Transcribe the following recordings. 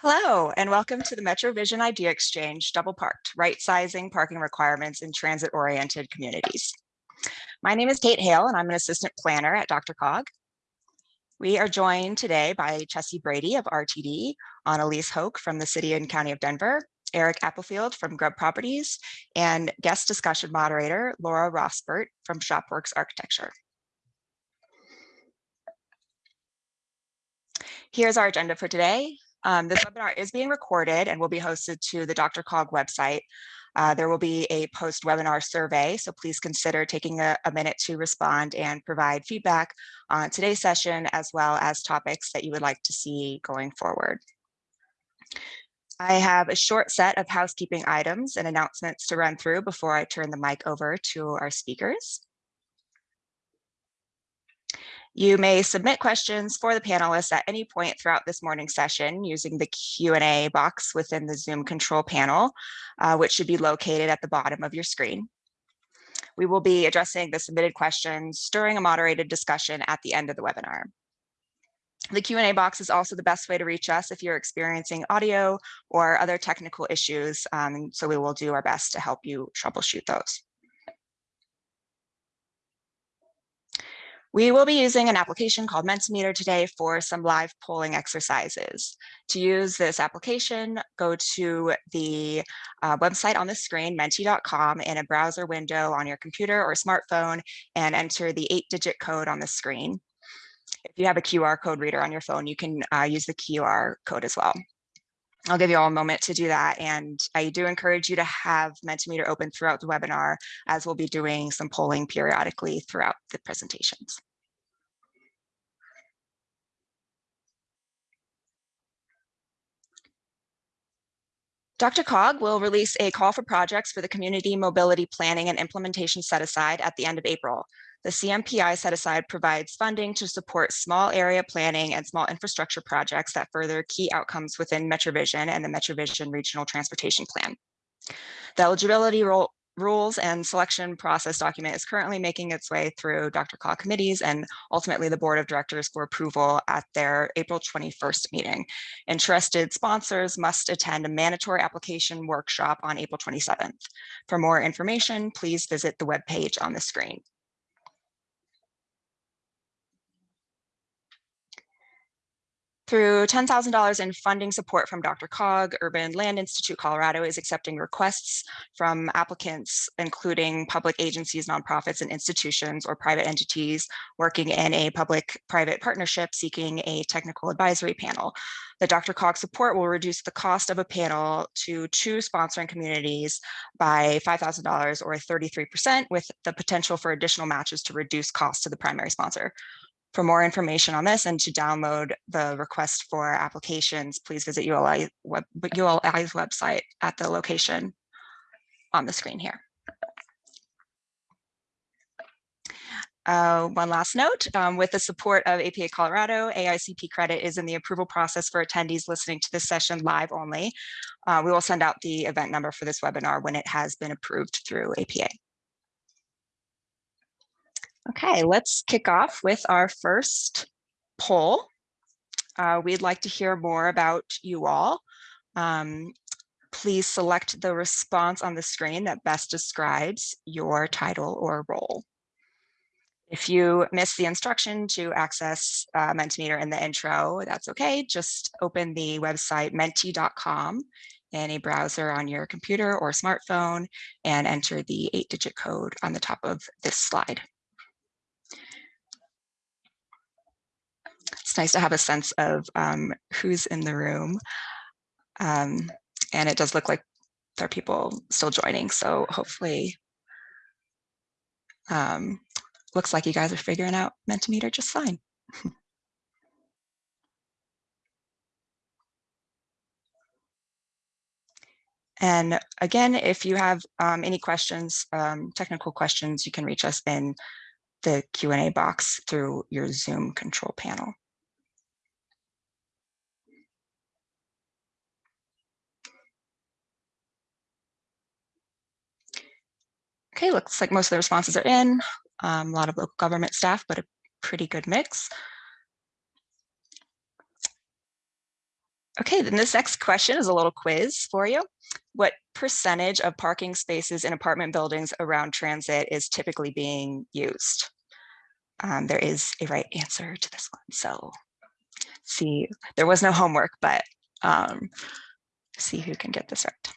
Hello, and welcome to the MetroVision Idea Exchange Double Parked, Right-Sizing Parking Requirements in Transit-Oriented Communities. My name is Kate Hale, and I'm an assistant planner at DRCOG. We are joined today by Chessie Brady of RTD, Annalise Hoke from the City and County of Denver, Eric Applefield from Grubb Properties, and guest discussion moderator Laura Rossbert from Shopworks Architecture. Here's our agenda for today. Um, this webinar is being recorded and will be hosted to the DRCOG website. Uh, there will be a post-webinar survey, so please consider taking a, a, minute to respond and provide feedback on today's session, as well as topics that you would like to see going forward. I have a short set of housekeeping items and announcements to run through before I turn the mic over to our speakers. You may submit questions for the panelists at any point throughout this morning's session using the Q&A box within the Zoom control panel, uh, which should be located at the bottom of your screen. We will be addressing the submitted questions during a moderated discussion at the end of the webinar. The Q&A box is also the best way to reach us if you're experiencing audio or other technical issues, um, so we will do our best to help you troubleshoot those. We will be using an application called Mentimeter today for some live polling exercises. To use this application, go to the uh, website on the screen, menti.com, in a browser window on your computer or smartphone and enter the eight digit code on the screen. If you have a QR code reader on your phone, you can uh, use the QR code as well. I'll give you all a moment to do that. And I do encourage you to have Mentimeter open throughout the webinar as we'll be doing some polling periodically throughout the presentations. DRCOG will release a call for projects for the community mobility planning and implementation set aside at the end of April. The CMPI set aside provides funding to support small area planning and small infrastructure projects that further key outcomes within MetroVision and the MetroVision Regional Transportation Plan. The eligibility rules and selection process document is currently making its way through DRCOG committees and ultimately the board of directors for approval at their April 21st meeting. Interested sponsors must attend a mandatory application workshop on April 27th. For more information, please visit the webpage on the screen. Through $10,000 in funding support from DRCOG, Urban Land Institute Colorado is accepting requests from applicants, including public agencies, nonprofits, and institutions or private entities working in a public-private partnership seeking a technical advisory panel. The DRCOG support will reduce the cost of a panel to two sponsoring communities by $5,000 or 33% with the potential for additional matches to reduce costs to the primary sponsor. For more information on this and to download the request for applications, please visit ULI web, ULI's website at the location on the screen here. Uh, one last note, um, with the support of APA Colorado, AICP credit is in the approval process for attendees listening to this session live only. Uh, we will send out the event number for this webinar when it has been approved through APA. Okay, let's kick off with our first poll. Uh, we'd like to hear more about you all. Um, please select the response on the screen that best describes your title or role. If you missed the instruction to access uh, Mentimeter in the intro, that's okay. Just open the website menti.com in a browser on your computer or smartphone and enter the eight digit code on the top of this slide. It's nice to have a sense of um, who's in the room. Um, and it does look like there are people still joining. So hopefully, um, looks like you guys are figuring out Mentimeter just fine. And again, if you have um, any questions, um, technical questions, you can reach us in the Q&A box through your Zoom control panel. Okay, looks like most of the responses are in. Um, a lot of local government staff, but a pretty good mix. Okay, then this next question is a little quiz for you. What percentage of parking spaces in apartment buildings around transit is typically being used? Um, there is a right answer to this one. So see, there was no homework, but um, see who can get this right.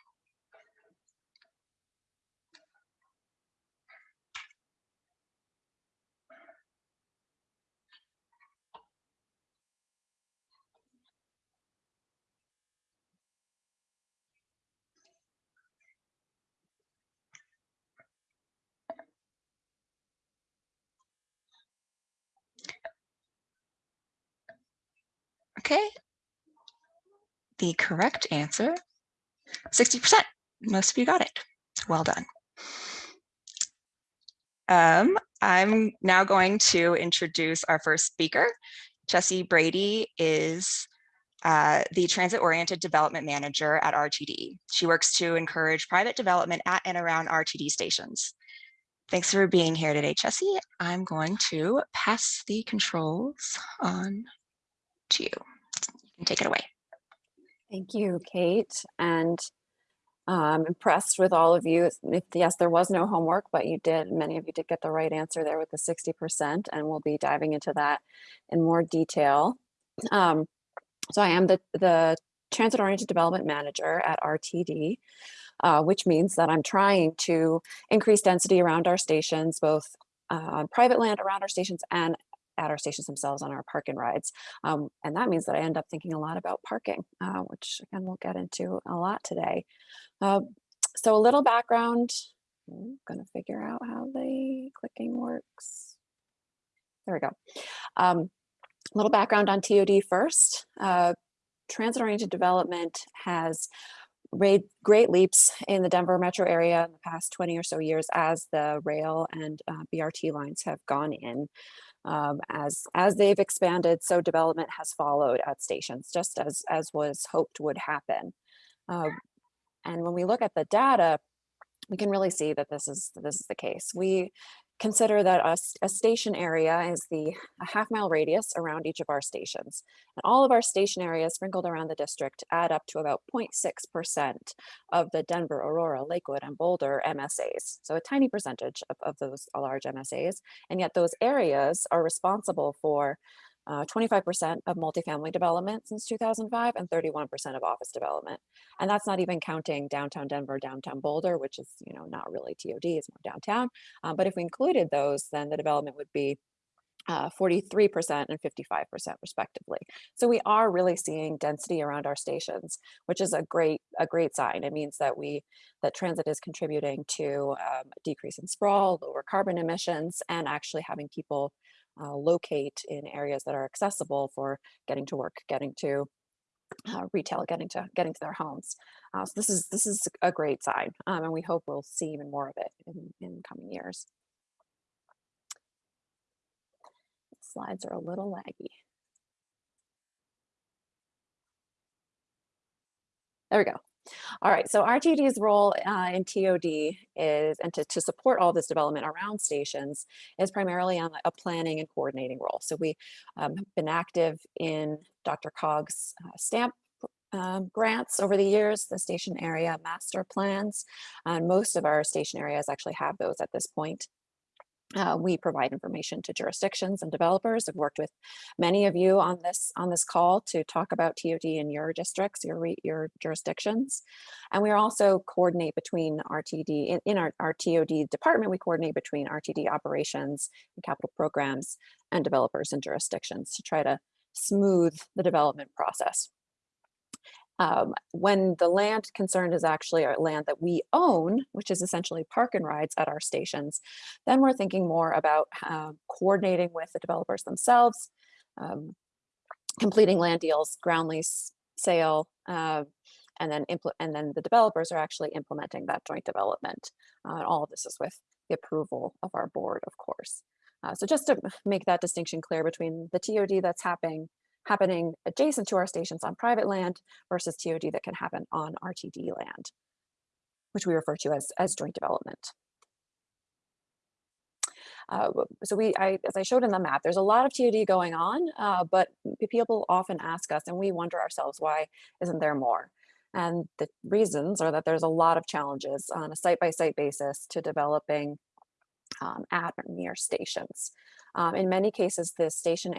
Okay. The correct answer, 60%. Most of you got it. Well done. Um, I'm now going to introduce our first speaker. Chessie Brady is uh, the Transit-Oriented Development Manager at RTD. She works to encourage private development at and around RTD stations. Thanks for being here today, Chessie. I'm going to pass the controls on to you. Take it away. Thank you, Kate. And I'm impressed with all of you. If, yes, there was no homework, but you did, many of you did get the right answer there with the 60%, and we'll be diving into that in more detail. Um, so I am the, the Transit-Oriented Development Manager at RTD, uh, which means that I'm trying to increase density around our stations, both uh, on private land around our stations and at our stations themselves on our park and rides. Um, and that means that I end up thinking a lot about parking, uh, which again, we'll get into a lot today. Uh, so a little background, I'm gonna figure out how the clicking works. There we go. Um, a little background on TOD first. Uh, Transit-oriented development has made great leaps in the Denver metro area in the past 20 or so years as the rail and uh, BRT lines have gone in. Um, as as they've expanded, so development has followed at stations, just as as was hoped would happen. Uh, and when we look at the data, we can really see that this is this is the case. We consider that a, a, station area is the a half mile radius around each of our stations. And all of our station areas sprinkled around the district add up to about 0.6% of the Denver, Aurora, Lakewood, and Boulder MSAs. So a tiny percentage of, of those large MSAs. And yet those areas are responsible for 25% uh, of multifamily development since 2005 and 31% of office development. And that's not even counting downtown Denver, downtown Boulder, which is, you know, not really TOD, it's more downtown. Um, but if we included those, then the development would be 43% uh, and 55% respectively. So we are really seeing density around our stations, which is a great a great sign. It means that we that transit is contributing to um, decrease in sprawl, lower carbon emissions, and actually having people uh, locate in areas that are accessible for getting to work, getting to uh, retail, getting to getting to their homes. Uh, so this is this is a great sign, um, and we hope we'll see even more of it in, in coming years. Slides are a little laggy. There we go. All right, so RTD's role uh, in TOD is, and to, to support all this development around stations, is primarily on a planning and coordinating role. So we um, have been active in DRCOG's uh, stamp um, grants over the years, the station area master plans, and most of our station areas actually have those at this point. Uh, we provide information to jurisdictions and developers. I've worked with many of you on this on this call to talk about TOD in your districts, your your jurisdictions, and we also coordinate between RTD in, in our, our TOD department. We coordinate between RTD operations and capital programs and developers and jurisdictions to try to smooth the development process. Um, when the land concerned is actually our land that we own, which is essentially park and rides at our stations, then we're thinking more about uh, coordinating with the developers themselves, um, completing land deals, ground lease, sale, uh, and then and then the developers are actually implementing that joint development. Uh, and all of this is with the approval of our board, of course. Uh, so just to make that distinction clear between the TOD that's happening happening adjacent to our stations on private land versus TOD that can happen on RTD land, which we refer to as, as joint development. Uh, so we, I, as I showed in the map, there's a lot of TOD going on, uh, but people often ask us and we wonder ourselves, why isn't there more? And the reasons are that there's a lot of challenges on a site-by-site basis to developing um, at or near stations. Um, in many cases, the station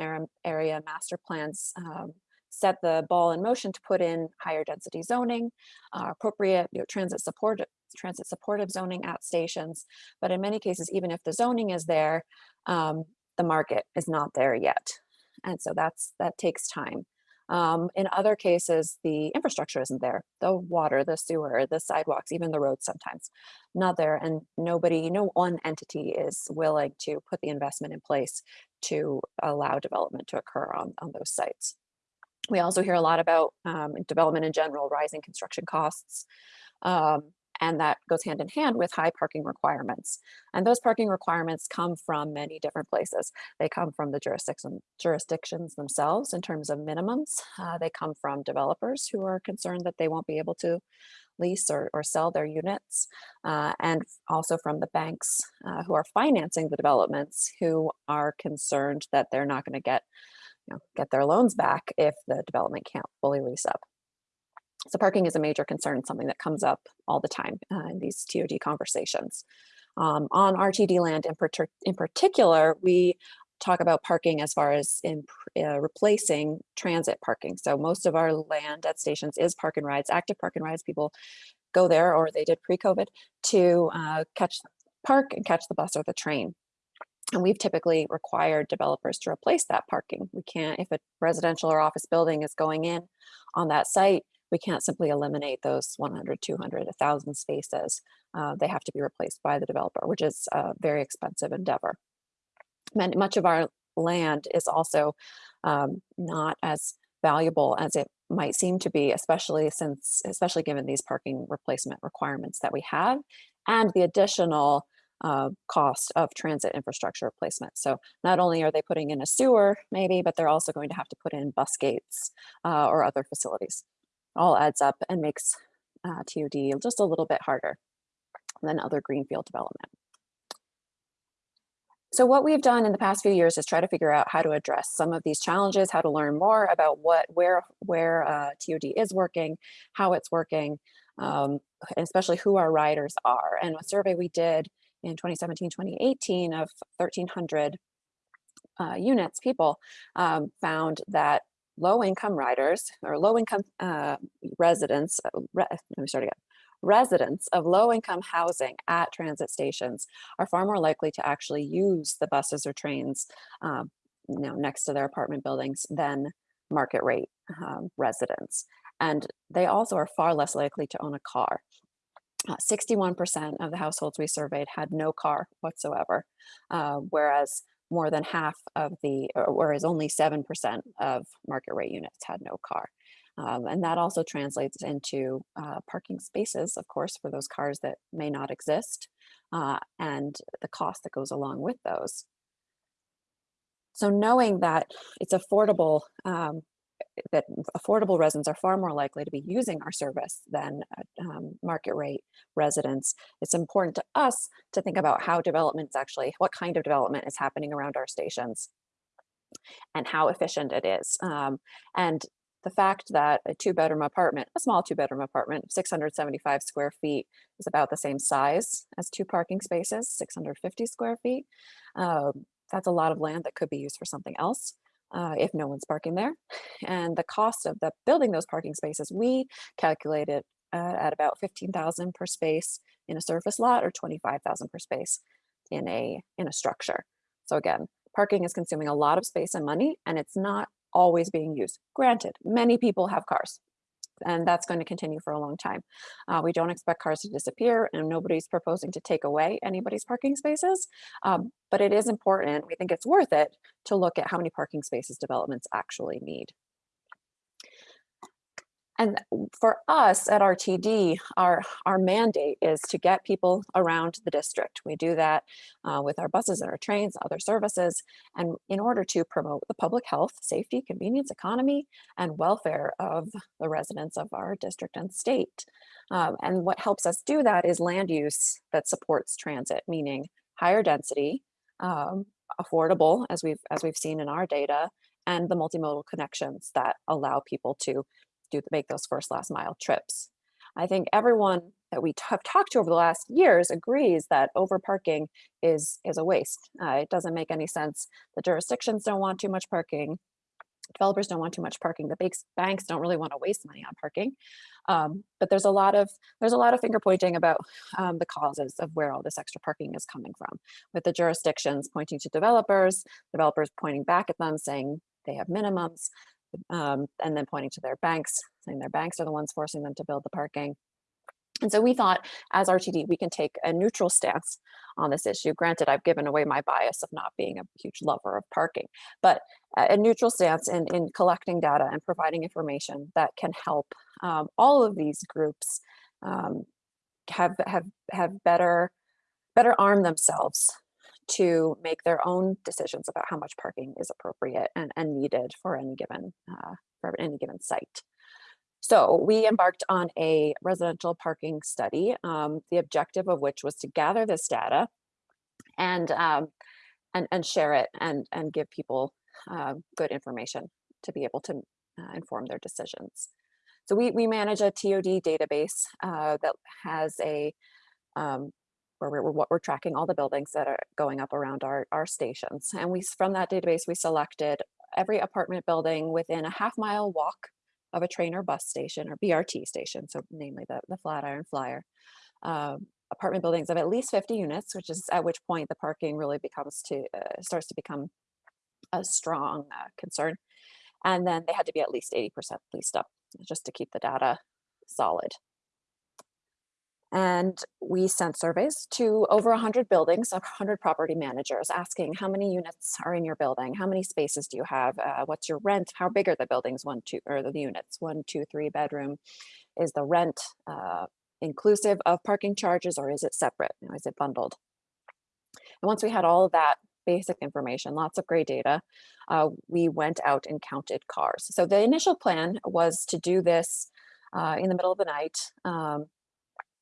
area, master plans um, set the ball in motion to put in higher density zoning, uh, appropriate you know, transit support transit supportive zoning at stations. But in many cases, even if the zoning is there, um, the market is not there yet. And so that's that takes time. Um, in other cases, the infrastructure isn't there, the water, the sewer, the sidewalks, even the roads sometimes not there. And nobody, no one entity is willing to put the investment in place to allow development to occur on, on those sites. We also hear a lot about um, development in general, rising construction costs, um, and that goes hand in hand with high parking requirements. And those parking requirements come from many different places. They come from the jurisdiction, jurisdictions themselves in terms of minimums. Uh, they come from developers who are concerned that they won't be able to lease or, or sell their units, uh, and also from the banks uh, who are financing the developments who are concerned that they're not going to get you know, get their loans back if the development can't fully lease up. So parking is a major concern, something that comes up all the time uh, in these TOD conversations. Um, on RTD land in, in particular, we talk about parking as far as in uh, replacing transit parking. So most of our land at stations is park and rides, active park and rides. People go there, or they did pre-COVID, to uh, catch park and catch the bus or the train. And we've typically required developers to replace that parking. We can't, if a residential or office building is going in on that site, we can't simply eliminate those 100, 200, 1,000 spaces. Uh, they have to be replaced by the developer, which is a very expensive endeavor. Many, much of our land is also um, not as valuable as it might seem to be, especially since, especially given these parking replacement requirements that we have and the additional uh, cost of transit infrastructure replacement. So not only are they putting in a sewer maybe, but they're also going to have to put in bus gates uh, or other facilities all adds up and makes uh, TOD just a little bit harder than other greenfield development. So what we've done in the past few years is try to figure out how to address some of these challenges, how to learn more about what where where uh, TOD is working, how it's working, um, especially who our riders are. And a survey we did in 2017, 2018 of 1,300 uh, units, people um, found that low income riders or low income uh, residents, uh, re let me start again. Residents of low income housing at transit stations are far more likely to actually use the buses or trains um, you know, next to their apartment buildings than market rate um, residents. And they also are far less likely to own a car. 61% uh, of the households we surveyed had no car whatsoever, uh, whereas more than half of the, whereas only 7% of market rate units had no car. Um, and that also translates into uh, parking spaces, of course, for those cars that may not exist uh, and the cost that goes along with those. So knowing that it's affordable um, that affordable residents are far more likely to be using our service than uh, um, market rate residents. It's important to us to think about how development is actually, what kind of development is happening around our stations and how efficient it is. Um, and the fact that a two bedroom apartment, a small two bedroom apartment, 675 square feet is about the same size as two parking spaces, 650 square feet. Um, that's a lot of land that could be used for something else uh, if no one's parking there. And the cost of the building those parking spaces, we calculated uh, at about 15,000 per space in a surface lot or 25,000 per space in a, in a structure. So again, parking is consuming a lot of space and money and it's not always being used. Granted, many people have cars and that's going to continue for a long time. Uh, we don't expect cars to disappear and nobody's proposing to take away anybody's parking spaces, um, but it is important, we think it's worth it to look at how many parking spaces developments actually need. And for us at RTD, our, our mandate is to get people around the district. We do that uh, with our buses and our trains, other services, and in order to promote the public health, safety, convenience, economy, and welfare of the residents of our district and state. Um, and what helps us do that is land use that supports transit, meaning higher density, um, affordable, as we've as we've seen in our data, and the multimodal connections that allow people to do make those first last mile trips. I think everyone that we have talked to over the last years agrees that overparking is is a waste. Uh, it doesn't make any sense. The jurisdictions don't want too much parking. Developers don't want too much parking. The banks banks don't really want to waste money on parking. Um, but there's a lot of there's a lot of finger pointing about um, the causes of where all this extra parking is coming from. With the jurisdictions pointing to developers, developers pointing back at them saying they have minimums, um, and then pointing to their banks, saying their banks are the ones forcing them to build the parking. And so we thought as RTD, we can take a neutral stance on this issue. Granted, I've given away my bias of not being a huge lover of parking, but a neutral stance in, in collecting data and providing information that can help um, all of these groups um, have, have, have better, better arm themselves to make their own decisions about how much parking is appropriate and, and needed for any given uh, for any given site. So we embarked on a residential parking study, um, the objective of which was to gather this data and um, and, and share it and, and give people uh, good information to be able to uh, inform their decisions. So we, we manage a TOD database uh, that has a um, where we're, we're, we're tracking all the buildings that are going up around our, our stations. And we from that database, we selected every apartment building within a half mile walk of a train or bus station or BRT station, so namely the, the Flatiron Flyer. Um, apartment buildings of at least 50 units, which is at which point the parking really becomes to uh, starts to become a strong uh, concern. And then they had to be at least 80% leased up just to keep the data solid. And we sent surveys to over 100 buildings, 100 property managers asking how many units are in your building? How many spaces do you have? Uh, what's your rent? How big are the buildings? One, two, or the units? One, two, three bedroom. Is the rent uh, inclusive of parking charges or is it separate? You know, is it bundled? And once we had all of that basic information, lots of great data, uh, we went out and counted cars. So the initial plan was to do this uh, in the middle of the night. Um,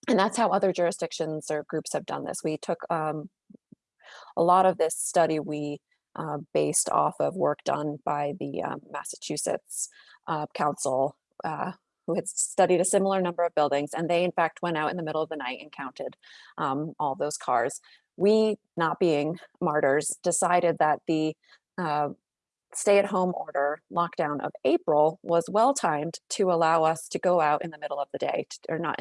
and that's how other jurisdictions or groups have done this. We took um, a lot of this study we uh, based off of work done by the um, Massachusetts uh, Council, uh, who had studied a similar number of buildings, and they in fact went out in the middle of the night and counted um, all those cars. We, not being martyrs, decided that the uh, stay-at-home order lockdown of April was well timed to allow us to go out in the middle of the day, to, or not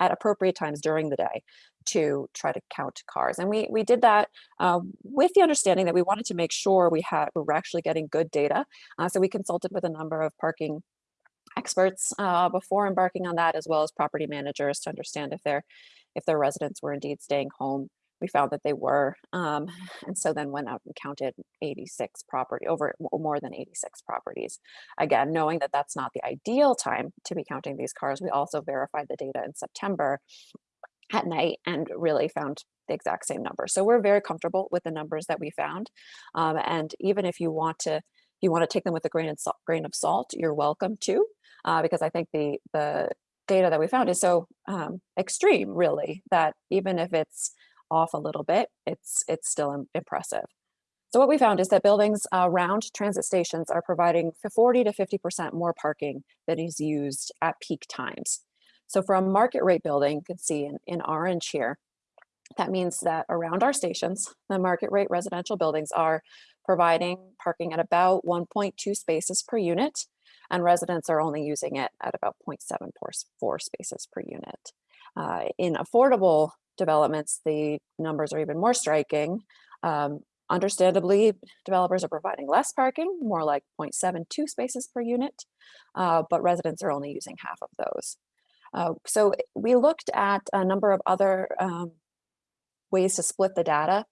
at appropriate times during the day, to try to count cars. And we we did that uh, with the understanding that we wanted to make sure we had we were actually getting good data. Uh, so we consulted with a number of parking experts uh, before embarking on that, as well as property managers to understand if their if their residents were indeed staying home we found that they were. Um, and so then went out and counted 86 property over more than 86 properties. Again, knowing that that's not the ideal time to be counting these cars, we also verified the data in September at night and really found the exact same number. So we're very comfortable with the numbers that we found. Um, and even if you want to you want to take them with a grain of salt, grain of salt, you're welcome to, uh, because I think the the data that we found is so um, extreme, really, that even if it's off a little bit, it's, it's still impressive. So what we found is that buildings around transit stations are providing 40 to 50% more parking that is used at peak times. So for a market rate building, you can see in, in orange here, that means that around our stations, the market rate residential buildings are providing parking at about 1.2 spaces per unit, and residents are only using it at about 0.74 spaces per unit. Uh, in affordable developments, the numbers are even more striking. Um, understandably, developers are providing less parking, more like 0.72 spaces per unit, uh, but residents are only using half of those. Uh, so we looked at a number of other um, ways to split the data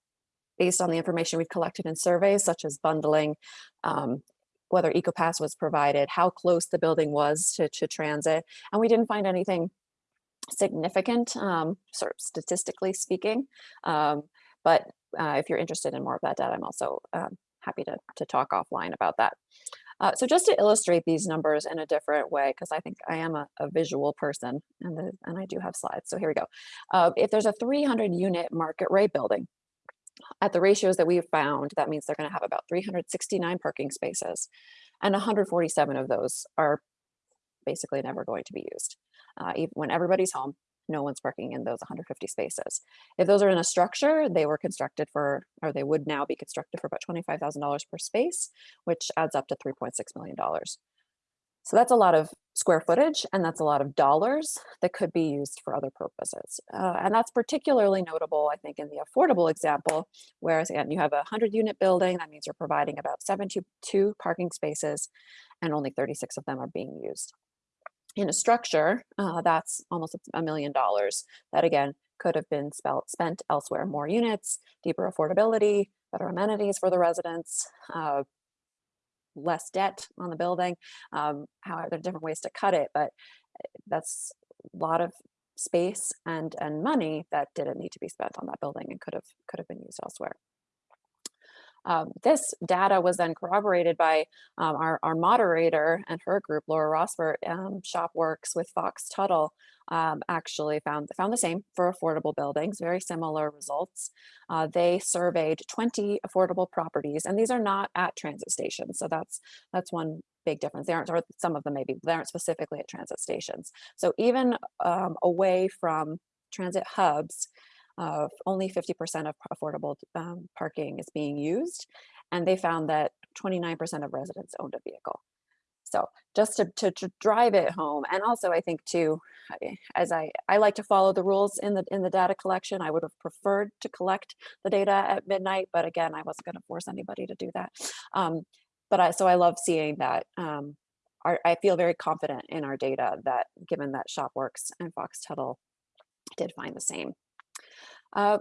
based on the information we've collected in surveys, such as bundling, um, whether EcoPass was provided, how close the building was to, to transit, and we didn't find anything significant, um, sort of statistically speaking. Um, but uh, if you're interested in more of that data, I'm also um, happy to, to talk offline about that. Uh, so just to illustrate these numbers in a different way, because I think I am a, a visual person and, the, and I do have slides. So here we go. Uh, if there's a 300 unit market rate building, At the ratios that we've found, that means they're gonna have about 369 parking spaces, and 147 of those are basically never going to be used. Uh, when everybody's home, no one's parking in those 150 spaces. If those are in a structure, they were constructed for, or they would now be constructed for about $25,000 per space, which adds up to $3.6 million. So that's a lot of square footage and that's a lot of dollars that could be used for other purposes. Uh, and that's particularly notable, I think, in the affordable example, whereas again, you have a 100 unit building, that means you're providing about 72 parking spaces and only 36 of them are being used. In a structure, uh, that's almost a million dollars that again could have been spelt, spent elsewhere. More units, deeper affordability, better amenities for the residents, uh, less debt on the building. Um, however, there are different ways to cut it, but eh, that's a lot of space and and money that didn't need to be spent on that building and could have could have been used elsewhere. Um, this data was then corroborated by um, our, our moderator and her group, Laura Rossbert, um, ShopWorks with Fox Tuttle, um, actually found, found the same for affordable buildings, very similar results. Uh, they surveyed 20 affordable properties, and these are not at transit stations. So that's, that's one big difference. They aren't, or some of them maybe, they aren't specifically at transit stations. So even um, away from transit hubs, uh, only 50% of affordable um, parking is being used. And they found that 29% of residents owned a vehicle. So just to, to, to, drive it home, and also I think too, as I, I like to follow the rules in the in the data collection, I would have preferred to collect the data at midnight, but again, I wasn't going to force anybody to do that. Um, but I, so I love seeing that. Um, our, I feel very confident in our data that given that ShopWorks and Fox Tuttle did find the same. Uh,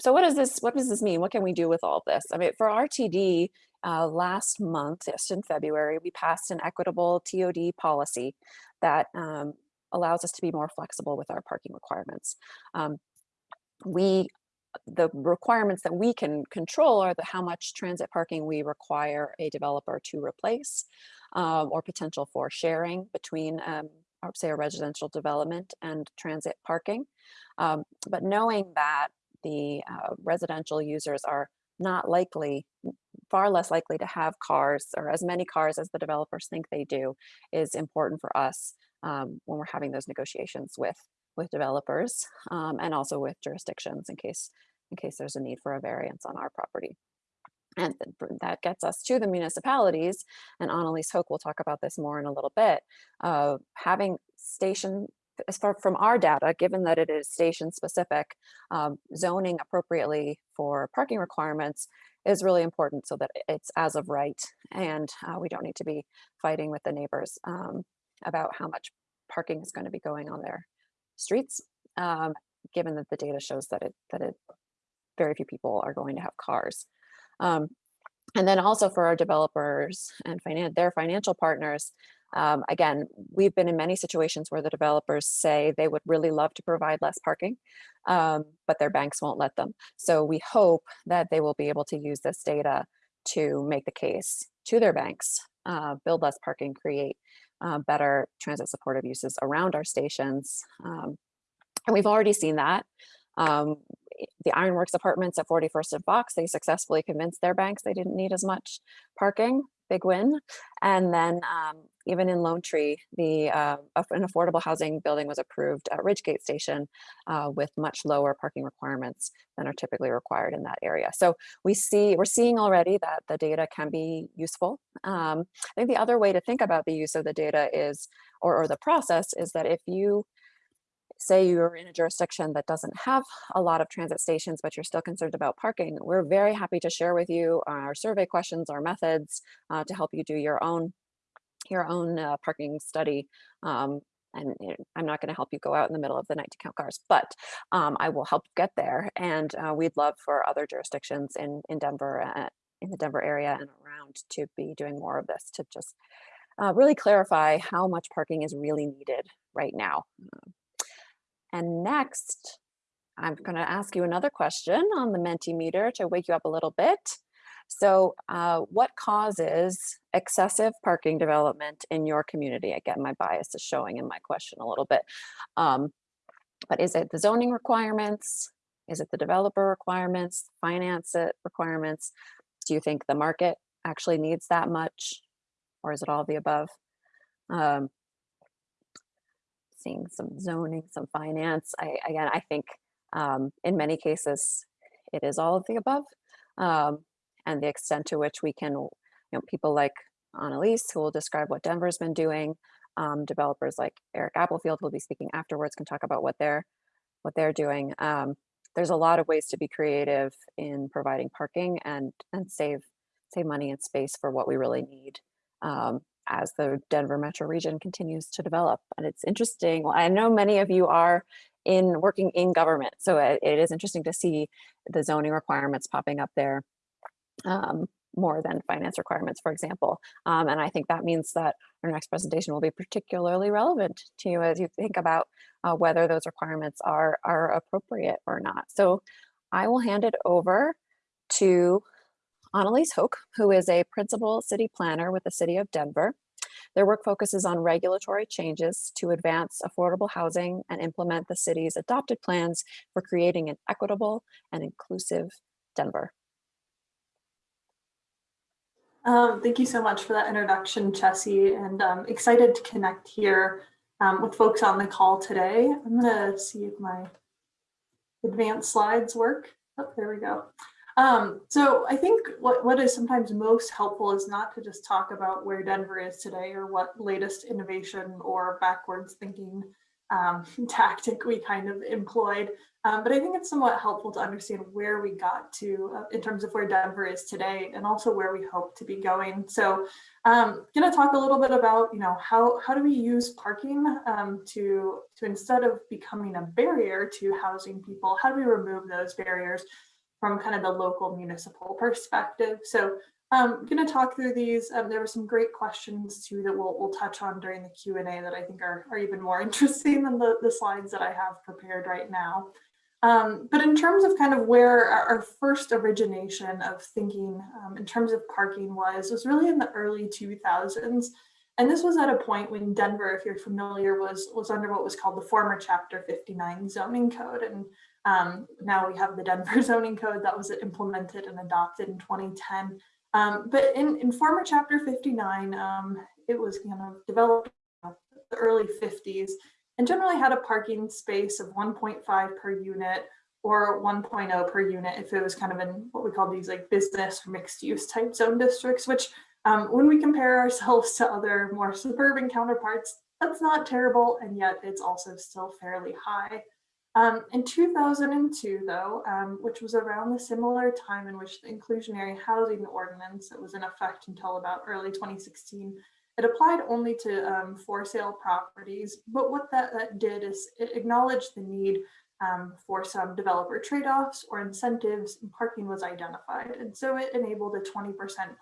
so what does this what does this mean? What can we do with all this? I mean, for RTD, uh, last month, just in February, we passed an equitable TOD policy that um, allows us to be more flexible with our parking requirements. Um, we the requirements that we can control are the how much transit parking we require a developer to replace um, or potential for sharing between um, say a residential development and transit parking. Um, but knowing that the uh, residential users are not likely, far less likely to have cars or as many cars as the developers think they do is important for us um, when we're having those negotiations with with developers um, and also with jurisdictions in case in case there's a need for a variance on our property. And that gets us to the municipalities, and Annalise Hoke will talk about this more in a little bit, uh, having station as far from our data, given that it is station specific, um, zoning appropriately for parking requirements is really important so that it's as of right and uh, we don't need to be fighting with the neighbors um, about how much parking is going to be going on their streets, um, given that the data shows that it that it very few people are going to have cars. Um, and then also for our developers and finan their financial partners, um, again, we've been in many situations where the developers say they would really love to provide less parking, um, but their banks won't let them. So we hope that they will be able to use this data to make the case to their banks, uh, build less parking, create uh, better transit supportive uses around our stations. Um, and we've already seen that. The Ironworks apartments at 41st and Fox, they successfully convinced their banks they didn't need as much parking big win. And then um, even in Lone Tree, the uh, an affordable housing building was approved at Ridgegate Station uh, with much lower parking requirements than are typically required in that area. So we see we're seeing already that the data can be useful. Um, I think the other way to think about the use of the data is, or, or the process is that if you say you're in a jurisdiction that doesn't have a lot of transit stations, but you're still concerned about parking, we're very happy to share with you our survey questions, our methods uh, to help you do your own your own uh, parking study. Um, and you know, I'm not going to help you go out in the middle of the night to count cars, but um, I will help get there. And uh, we'd love for other jurisdictions in in Denver, uh, in the Denver area and around, to be doing more of this to just uh, really clarify how much parking is really needed right now. And next, I'm going to ask you another question on the Mentimeter to wake you up a little bit. So uh, what causes excessive parking development in your community? Again, my bias is showing in my question a little bit. Um, but is it the zoning requirements? Is it the developer requirements, finance it requirements? Do you think the market actually needs that much? Or is it all the above? Um, seeing some zoning, some finance. I, again, I think um, in many cases, it is all of the above. Um, and the extent to which we can, you know, people like Annalise, who will describe what Denver's been doing, um, developers like Eric Applefield, will be speaking afterwards, can talk about what they're, what they're doing. Um, there's a lot of ways to be creative in providing parking and, and save, save money and space for what we really need. Um, as the Denver metro region continues to develop. And it's interesting, well, I know many of you are in working in government, so it, it is interesting to see the zoning requirements popping up there um, more than finance requirements, for example. Um, and I think that means that our next presentation will be particularly relevant to you as you think about uh, whether those requirements are, are appropriate or not. So I will hand it over to Annalise Hoke, who is a principal city planner with the city of Denver. Their work focuses on regulatory changes to advance affordable housing and implement the city's adopted plans for creating an equitable and inclusive Denver. Um, thank you so much for that introduction, Chessie, and I'm excited to connect here um, with folks on the call today. I'm gonna see if my advanced slides work. Oh, there we go. Um, so I think what, what is sometimes most helpful is not to just talk about where Denver is today or what latest innovation or backwards thinking um, tactic we kind of employed. Um, but I think it's somewhat helpful to understand where we got to uh, in terms of where Denver is today and also where we hope to be going. So I'm um, going to talk a little bit about, you know, how, how do we use parking um, to, to instead of becoming a barrier to housing people, how do we remove those barriers from kind of the local municipal perspective. So I'm um, going to talk through these. Um, there were some great questions too that we'll, we'll touch on during the Q&A that I think are, are even more interesting than the, the slides that I have prepared right now. Um, but in terms of kind of where our, our first origination of thinking um, in terms of parking was, was really in the early 2000s. And this was at a point when Denver, if you're familiar, was, was under what was called the former Chapter 59 zoning code. And um, now we have the Denver zoning code that was implemented and adopted in 2010. Um, but in, in former chapter 59, um, it was kind of developed in the early 50s and generally had a parking space of 1.5 per unit or 1.0 per unit if it was kind of in what we call these like business or mixed use type zone districts, which um, when we compare ourselves to other more suburban counterparts, that's not terrible. And yet it's also still fairly high. Um, in 2002, though, um, which was around the similar time in which the inclusionary housing ordinance that was in effect until about early 2016, it applied only to um, for sale properties. But what that, that did is it acknowledged the need um, for some developer trade-offs or incentives and parking was identified. And so it enabled a 20%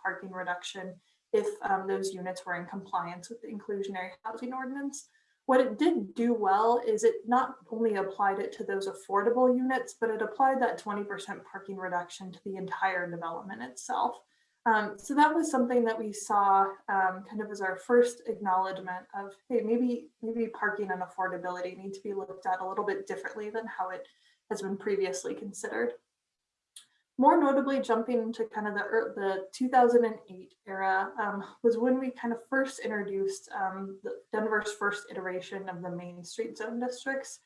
parking reduction if um, those units were in compliance with the inclusionary housing ordinance. What it did do well is it not only applied it to those affordable units, but it applied that 20% parking reduction to the entire development itself. Um, so that was something that we saw um, kind of as our first acknowledgement of, hey, maybe, maybe parking and affordability need to be looked at a little bit differently than how it has been previously considered more notably jumping into kind of the, the 2008 era um, was when we kind of first introduced um, Denver's first iteration of the Main Street zone districts.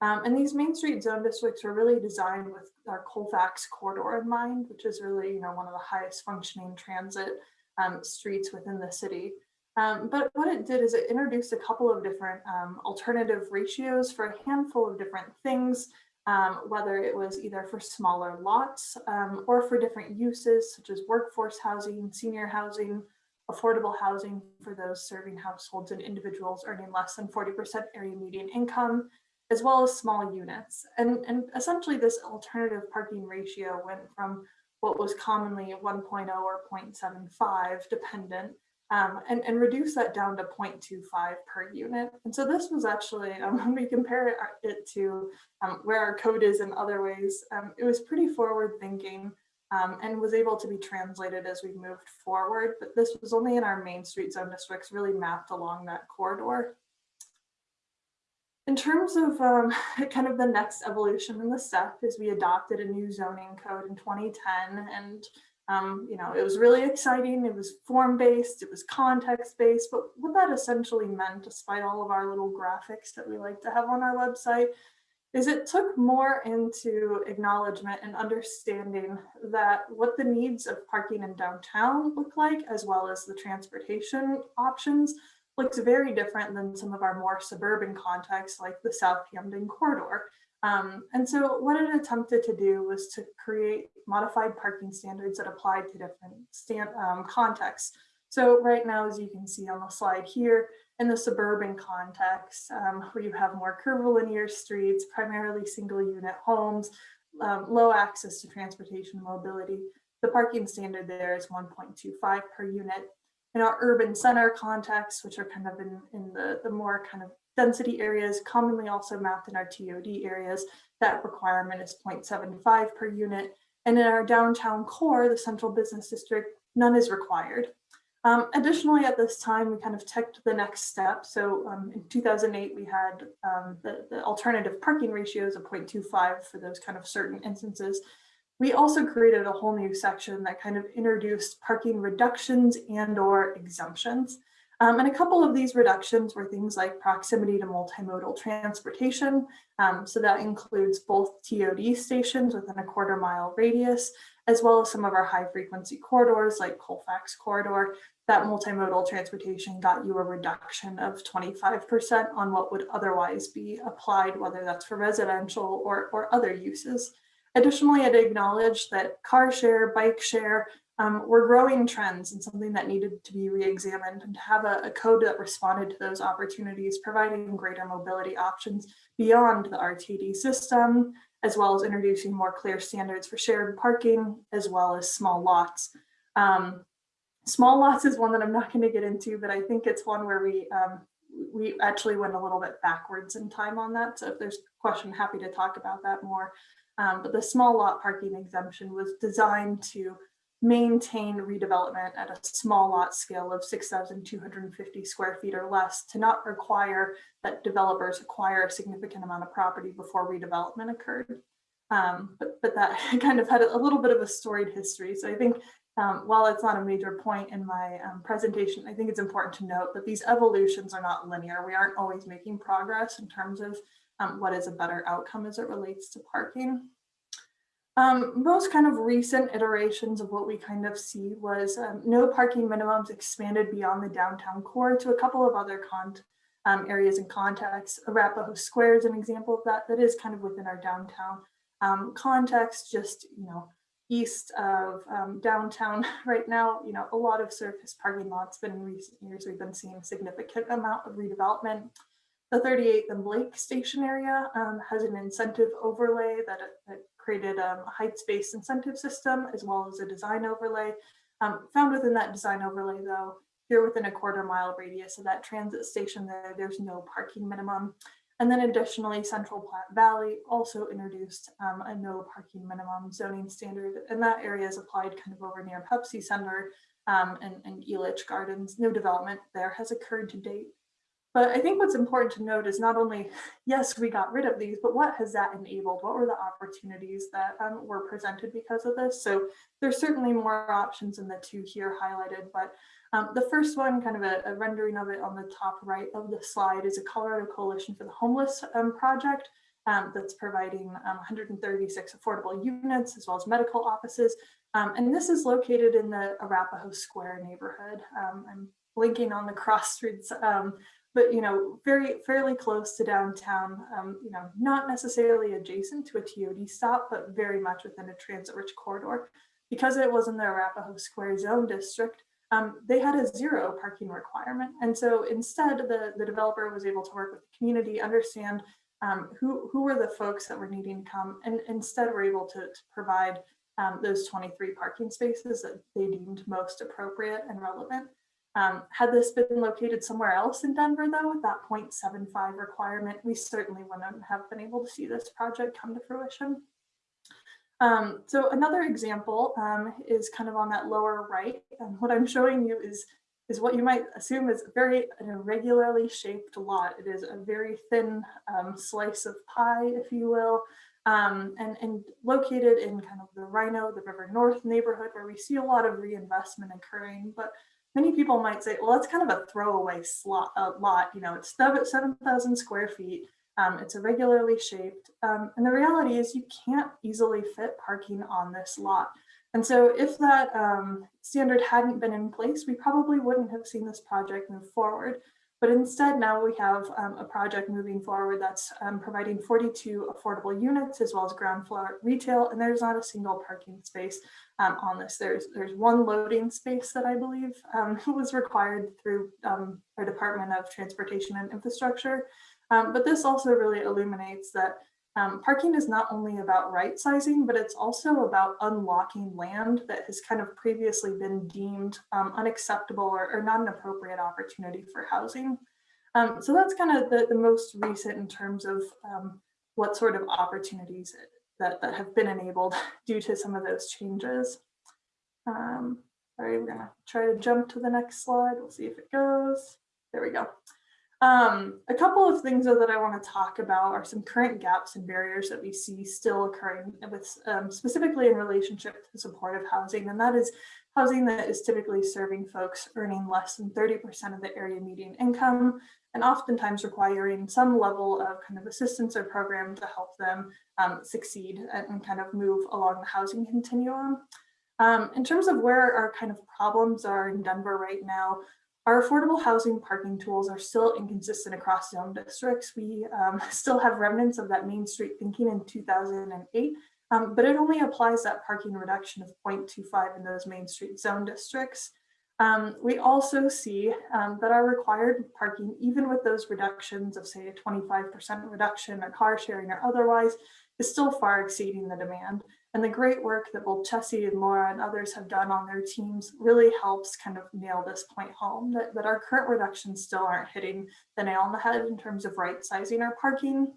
Um, and these Main Street zone districts were really designed with our Colfax corridor in mind, which is really, you know, one of the highest functioning transit um, streets within the city. Um, but what it did is it introduced a couple of different um, alternative ratios for a handful of different things um, whether it was either for smaller lots um, or for different uses such as workforce housing, senior housing, affordable housing for those serving households and individuals earning less than 40% area median income, as well as small units. And, and essentially this alternative parking ratio went from what was commonly 1.0 or 0.75 dependent um, and, and reduce that down to 0.25 per unit. And so this was actually, um, when we compare it to um, where our code is in other ways, um, it was pretty forward thinking um, and was able to be translated as we moved forward. But this was only in our main street zone districts really mapped along that corridor. in terms of um, kind of the next evolution in the step is we adopted a new zoning code in 2010 and um, you know, it was really exciting. It was form-based, it was context-based, but what that essentially meant, despite all of our little graphics that we like to have on our website, is it took more into acknowledgement and understanding that what the needs of parking in downtown look like, as well as the transportation options, looks very different than some of our more suburban contexts like the South Camden corridor. Um, and so what it attempted to do was to create modified parking standards that applied to different stand, um, contexts. So right now, as you can see on the slide here, in the suburban context, um, where you have more curvilinear streets, primarily single unit homes, um, low access to transportation mobility, the parking standard there is 1.25 per unit. In our urban center context, which are kind of in, in the, the more kind of density areas, commonly also mapped in our TOD areas, that requirement is 0.75 per unit. And in our downtown core, the central business district, none is required. Um, additionally, at this time, we kind of took the next step. So um, in 2008, we had um, the, the alternative parking ratios of 0.25 for those kind of certain instances. We also created a whole new section that kind of introduced parking reductions and or exemptions. Um, and a couple of these reductions were things like proximity to multimodal transportation. Um, so that includes both TOD stations within a quarter mile radius, as well as some of our high frequency corridors like Colfax corridor. That multimodal transportation got you a reduction of 25% on what would otherwise be applied, whether that's for residential or, or other uses. Additionally, I'd acknowledge that car share, bike share, um, were growing trends and something that needed to be re-examined and to have a, a, code that responded to those opportunities, providing greater mobility options beyond the RTD system, as well as introducing more clear standards for shared parking, as well as small lots. Um, small lots is one that I'm not going to get into, but I think it's one where we um, we actually went a little bit backwards in time on that. So if there's a question, happy to talk about that more. Um, but the small lot parking exemption was designed to maintain redevelopment at a small lot scale of 6,250 square feet or less to not require that developers acquire a significant amount of property before redevelopment occurred. Um, but, but that kind of had a little bit of a storied history. So I think um, while it's not a major point in my um, presentation, I think it's important to note that these evolutions are not linear. We aren't always making progress in terms of um, what is a better outcome as it relates to parking. Um, most kind of recent iterations of what we kind of see was um, no parking minimums expanded beyond the downtown core to a couple of other um, areas and contexts. Arapahoe Square is an example of that. That is kind of within our downtown um, context, just, you know, east of um, downtown right now, you know, a lot of surface parking lots, but in recent years, we've been seeing a significant amount of redevelopment. The 38th and Blake station area um, has an incentive overlay that, that created a height-based incentive system as well as a design overlay. Um, found within that design overlay though, here within a quarter mile radius of that transit station there, there's no parking minimum. And then additionally, Central Platte Valley also introduced um, a no parking minimum zoning standard, and that area is applied kind of over near Pepsi Center um, and, and Elitch Gardens. No development there has occurred to date. But I think what's important to note is not only, yes, we got rid of these, but what has that enabled? What were the opportunities that um, were presented because of this? So there's certainly more options than the two here highlighted, but um, the first one, kind of a, a, rendering of it on the top right of the slide is a Colorado Coalition for the Homeless um, project um, that's providing 136 um, affordable units as well as medical offices. Um, and this is located in the Arapahoe Square neighborhood. I'm blinking on the cross streets but you know, very fairly close to downtown, um, you know, not necessarily adjacent to a TOD stop, but very much within a transit-rich corridor. Because it was in the Arapahoe Square zone district, um, they had a zero parking requirement. And so instead, the, the developer was able to work with the community, understand um, who, who were the folks that were needing to come, and instead were able to, to provide um, those 23 parking spaces that they deemed most appropriate and relevant. Um, had this been located somewhere else in Denver, though, with that 0.75 requirement, we certainly wouldn't have been able to see this project come to fruition. Um, so another example um, is kind of on that lower right. And what I'm showing you is is what you might assume is very irregularly shaped lot. It is a very thin um, slice of pie, if you will, um, and, and located in kind of the RiNo, the River North neighborhood where we see a lot of reinvestment occurring. But many people might say, well, that's kind of a throwaway slot, uh, lot. You know, it's 7,000 square feet. Um, it's irregularly shaped. Um, and the reality is you can't easily fit parking on this lot. And so if that um, standard hadn't been in place, we probably wouldn't have seen this project move forward. But instead now we have um, a project moving forward that's um, providing 42 affordable units as well as ground floor retail, and there's not a single parking space um, on this. There's there's one loading space that I believe um, was required through um, our Department of Transportation and Infrastructure. Um, but this also really illuminates that um, parking is not only about right sizing, but it's also about unlocking land that has kind of previously been deemed um, unacceptable or, or, not an appropriate opportunity for housing. Um, so that's kind of the, the, most recent in terms of um, what sort of opportunities that, that have been enabled due to some of those changes. Um, right, we're gonna try to jump to the next slide. We'll see if it goes. There we go. Um, a couple of things though, that I want to talk about are some current gaps and barriers that we see still occurring with um, specifically in relationship to supportive housing, and that is housing that is typically serving folks earning less than 30% of the area median income, and oftentimes requiring some level of kind of assistance or program to help them um, succeed and kind of move along the housing continuum. Um, in terms of where our kind of problems are in Denver right now, our affordable housing parking tools are still inconsistent across zone districts. We um, still have remnants of that Main Street thinking in 2008, um, but it only applies that parking reduction of 0.25 in those Main Street zone districts. Um, we also see um, that our required parking, even with those reductions of say a 25% reduction or car sharing or otherwise, is still far exceeding the demand. And the great work that both Chessie and Laura and others have done on their teams really helps kind of nail this point home that, that our current reductions still aren't hitting the nail on the head in terms of right sizing our parking.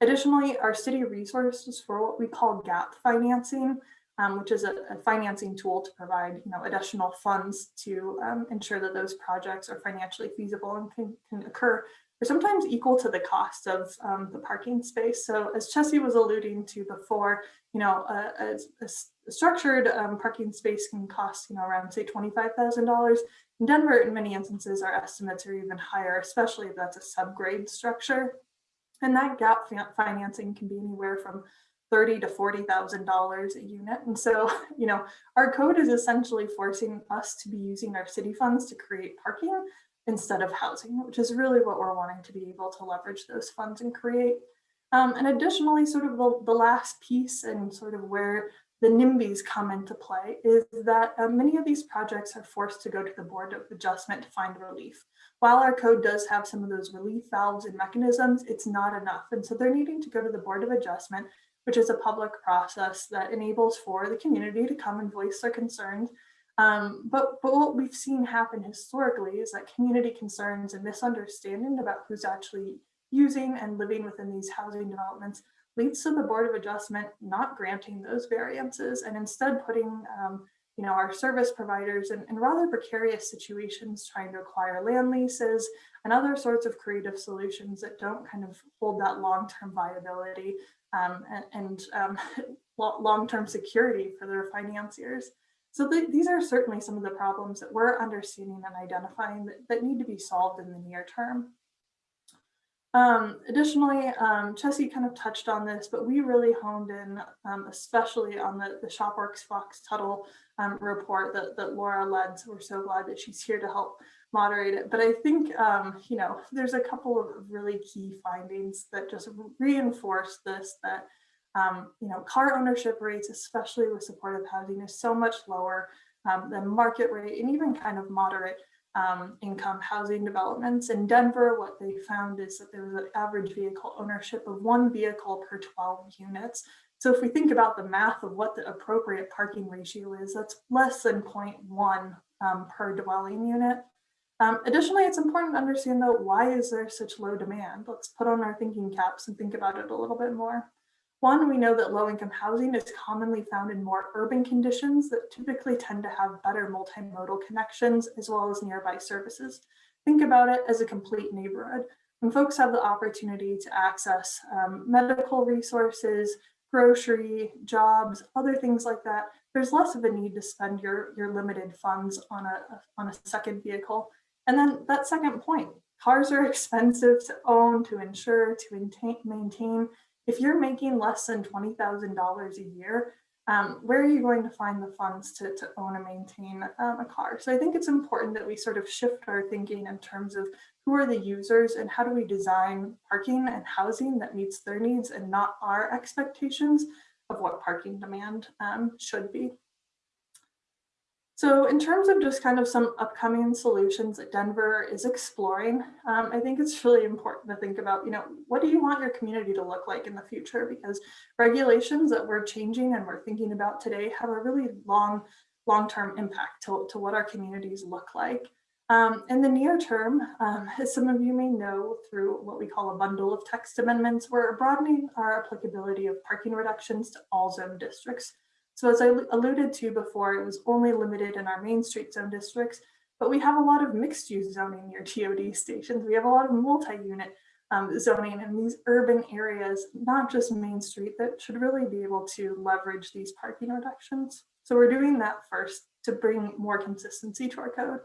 Additionally, our city resources for what we call gap financing, um, which is a, a, financing tool to provide you know, additional funds to um, ensure that those projects are financially feasible and can, can occur are sometimes equal to the cost of um, the parking space. So as Chessie was alluding to before, you know, a, a, a structured um, parking space can cost, you know, around say $25,000. In Denver, in many instances, our estimates are even higher, especially if that's a subgrade structure. And that gap financing can be anywhere from thirty to forty thousand dollars a unit. And so, you know, our code is essentially forcing us to be using our city funds to create parking instead of housing, which is really what we're wanting to be able to leverage those funds and create. Um, and additionally, sort of the, the last piece and sort of where the NIMBYs come into play is that uh, many of these projects are forced to go to the Board of Adjustment to find relief. While our code does have some of those relief valves and mechanisms, it's not enough. And so they're needing to go to the Board of Adjustment, which is a public process that enables for the community to come and voice their concerns um, but, but what we've seen happen historically is that community concerns and misunderstanding about who's actually using and living within these housing developments leads to the Board of Adjustment not granting those variances and instead putting um, you know, our service providers in, in, rather precarious situations trying to acquire land leases and other sorts of creative solutions that don't kind of hold that long-term viability um, and, and um, long-term security for their financiers. So th these are certainly some of the problems that we're understanding and identifying that, that need to be solved in the near term. Um, additionally, um, Chessie kind of touched on this, but we really honed in, um, especially on the, the ShopWorks Fox Tuttle um, report that, that Laura led. So we're so glad that she's here to help moderate it. But I think, um, you know, there's a couple of really key findings that just reinforce this, that um, you know, car ownership rates, especially with supportive housing, is so much lower um, than market rate and even kind of moderate um, income housing developments. In Denver, what they found is that there was an average vehicle ownership of one vehicle per 12 units. So if we think about the math of what the appropriate parking ratio is, that's less than 0.1 um, per dwelling unit. Um, additionally, it's important to understand though, why is there such low demand? Let's put on our thinking caps and think about it a little bit more. One, we know that low-income housing is commonly found in more urban conditions that typically tend to have better multimodal connections as well as nearby services. Think about it as a complete neighborhood. When folks have the opportunity to access um, medical resources, grocery, jobs, other things like that, there's less of a need to spend your, your limited funds on a, on a second vehicle. And then that second point, cars are expensive to own, to insure, to maintain. If you're making less than $20,000 a year, um, where are you going to find the funds to, to own and maintain um, a car? So I think it's important that we sort of shift our thinking in terms of who are the users and how do we design parking and housing that meets their needs and not our expectations of what parking demand um, should be. So in terms of just kind of some upcoming solutions that Denver is exploring, um, I think it's really important to think about, you know, what do you want your community to look like in the future? Because regulations that we're changing and we're thinking about today have a really long, long-term impact to, to what our communities look like. Um, in the near term, um, as some of you may know through what we call a bundle of text amendments, we're broadening our applicability of parking reductions to all zone districts. So as I alluded to before, it was only limited in our Main Street zone districts, but we have a lot of mixed use zoning near TOD stations. We have a lot of multi-unit um, zoning in these urban areas, not just Main Street, that should really be able to leverage these parking reductions. So we're doing that first to bring more consistency to our code.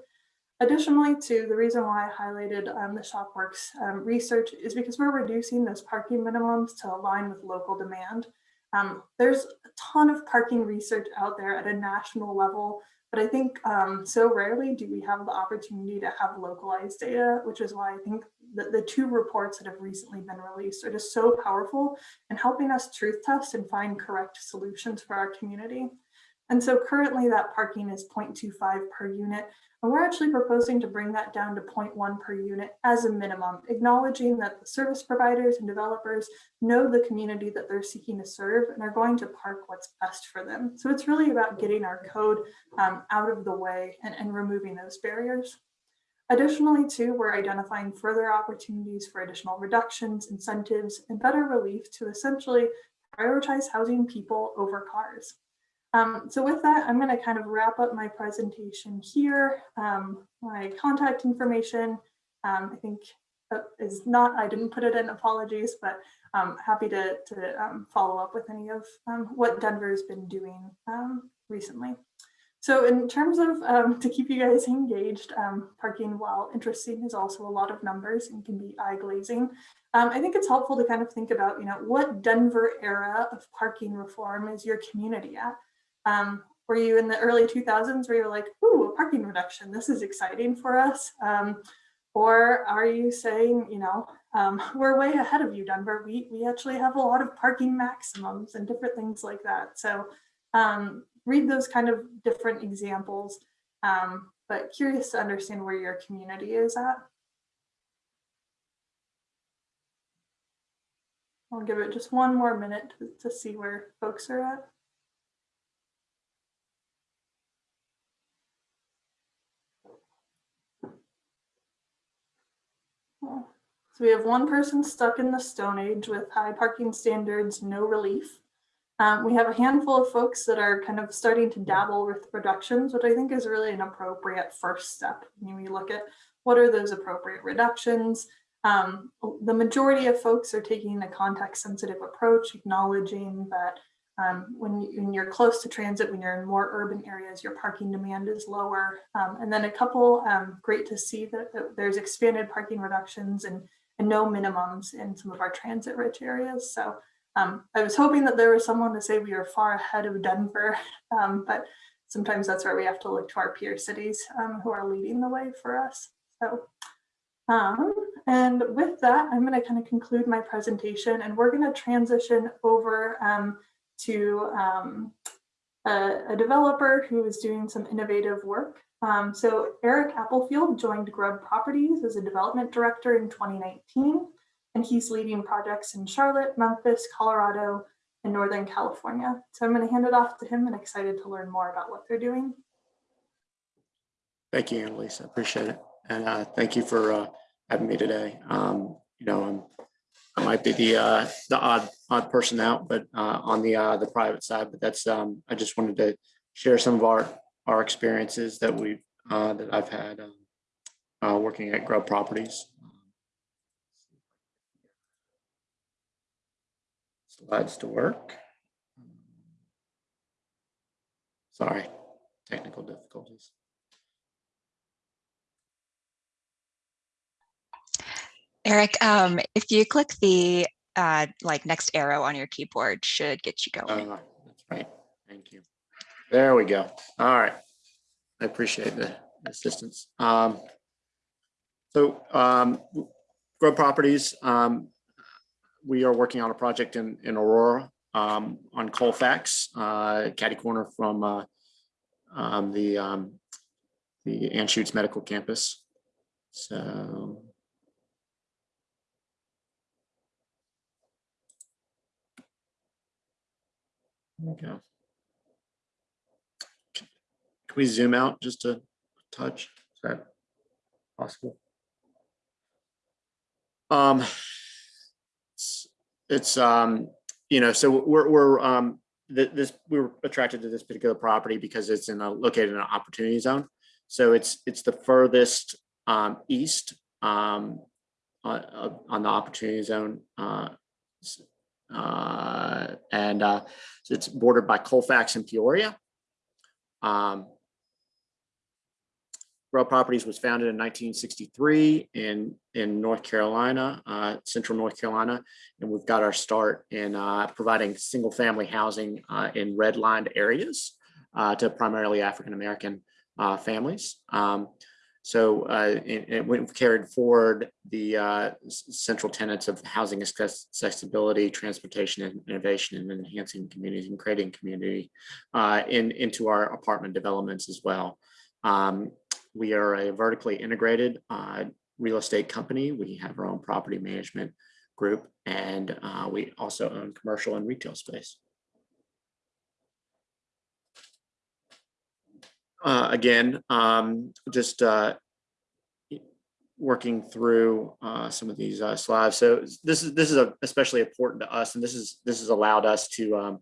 Additionally, to the reason why I highlighted um, the ShopWorks um, research is because we're reducing those parking minimums to align with local demand. Um, there's a ton of parking research out there at a national level, but I think um, so rarely do we have the opportunity to have localized data, which is why I think the, the two reports that have recently been released are just so powerful in helping us truth test and find correct solutions for our community. And so currently that parking is 0.25 per unit, and we're actually proposing to bring that down to 0.1 per unit as a minimum, acknowledging that the service providers and developers know the community that they're seeking to serve and are going to park what's best for them. So it's really about getting our code um, out of the way and, and removing those barriers. Additionally, too, we're identifying further opportunities for additional reductions, incentives, and better relief to essentially prioritize housing people over cars. Um, so with that, I'm going to kind of wrap up my presentation here. Um, my contact information, um, I think uh, is not, I didn't put it in apologies, but I'm happy to, to um, follow up with any of um, what Denver's been doing um, recently. So in terms of, to keep you guys engaged, parking while interesting is also a lot of numbers and can be eye glazing. I think it's helpful to kind of think about, you know, what Denver era of parking reform is your community at? Um, were you in the early 2000s where you're like, ooh, a parking reduction, this is exciting for us? Um, or are you saying, you know, um, we're way ahead of you, Denver. We, we actually have a lot of parking maximums and different things like that. So um, read those kind of different examples, um, but curious to understand where your community is at. I'll give it just one more minute to, to see where folks are at. So we have one person stuck in the Stone Age with high parking standards, no relief. Um, we have a handful of folks that are kind of starting to dabble with reductions, which I think is really an appropriate first step. When we look at what are those appropriate reductions, um, the majority of folks are taking a context sensitive approach, acknowledging that um, when, you, you're close to transit, when you're in more urban areas, your parking demand is lower. Um, and then a couple, um, great to see that, that, there's expanded parking reductions and, and no minimums in some of our transit rich areas. So um, I was hoping that there was someone to say we are far ahead of Denver, um, but sometimes that's where we have to look to our peer cities um, who are leading the way for us. So and with that, I'm going to kind of conclude my presentation and we're going to transition over to um, a, a, developer who is doing some innovative work. Um, so Eric Applefield joined Grubb Properties as a development director in 2019, and he's leading projects in Charlotte, Memphis, Colorado, and Northern California. So I'm going to hand it off to him and excited to learn more about what they're doing. Thank you, Annalisa. Appreciate it. And uh, thank you for uh, having me today. Um, you know, I'm I might be the, uh, the odd, odd person out, but, uh, on the, uh, the private side, but that's, um, I just wanted to share some of our, our experiences that we've, uh, that I've had, um, uh, working at Grubb Properties. Slides to work. Sorry, technical difficulties. Eric, um, if you click the uh, like next arrow on your keyboard should get you going. Uh, That's right. Thank you. There we go. All right. I appreciate the assistance. Um, So um, Grubb Properties, um, we are working on a project in, in Aurora um, on Colfax, uh, catty corner from uh, um, the, um, the Anschutz Medical Campus. So. There we go. Can we zoom out just a touch? Is that possible? Um, it's, it's, um, you know, so we're, we're, um, th- this, we were attracted to this particular property because it's in a, located in an opportunity zone. So it's, it's the furthest, um, east, um, on, uh, on the opportunity zone, uh, uh, and, uh, so it's bordered by Colfax and Peoria. Um, Grubb Properties was founded in 1963 in, in North Carolina, uh, central North Carolina. And we've got our start in uh, providing single-family housing uh, in redlined areas uh, to primarily African-American uh, families. Um, so uh, it, it carried forward the central tenets of housing accessibility, transportation and innovation and enhancing communities and creating community in, into our apartment developments as well. Um, we are a vertically integrated uh, real estate company. We have our own property management group and uh, we also own commercial and retail space. Uh, again, um, just uh, working through uh, some of these uh, slides. So this is this is a- especially important to us, and this is this has allowed us to um,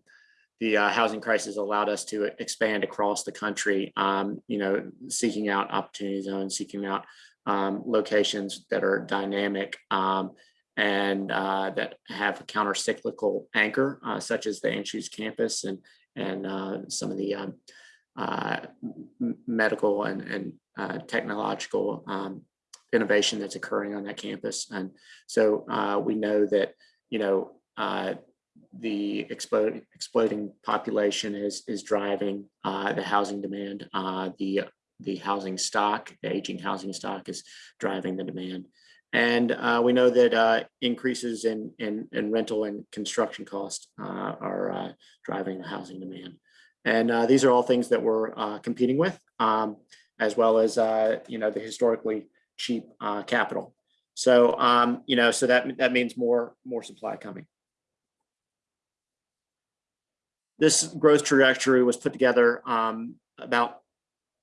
the uh, housing crisis allowed us to expand across the country. Um, you know, seeking out opportunity zones, seeking out um, locations that are dynamic um, and uh, that have a counter-cyclical anchor, uh, such as the Anschutz campus and and uh, some of the um, uh, medical and and uh, technological um, innovation that's occurring on that campus. And so we know that you know the exploding exploding population is is driving uh, the housing demand. Uh, the the housing stock, the aging housing stock, is driving the demand, and uh, we know that uh, increases in, in in rental and construction costs uh, are uh, driving the housing demand. And these are all things that we're competing with, um, as well as you know the historically cheap capital. So um, you know, so that that means more more supply coming. This growth trajectory was put together um, about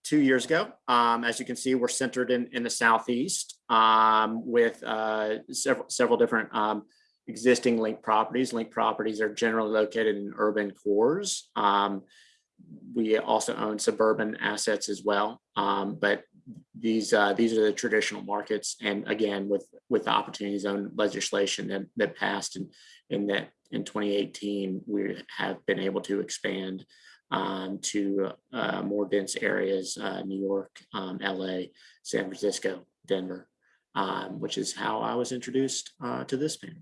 two years ago. Um, as you can see, we're centered in, in the southeast um, with uh, several several different um, existing link properties. Link properties are generally located in urban cores. Um, we also own suburban assets as well, um, but these uh, these are the traditional markets. And again, with with the opportunity zone legislation that that passed in in that in 2018, we have been able to expand um, to uh, more dense areas, uh, New York, um, LA, San Francisco, Denver, um, which is how I was introduced uh, to this panel.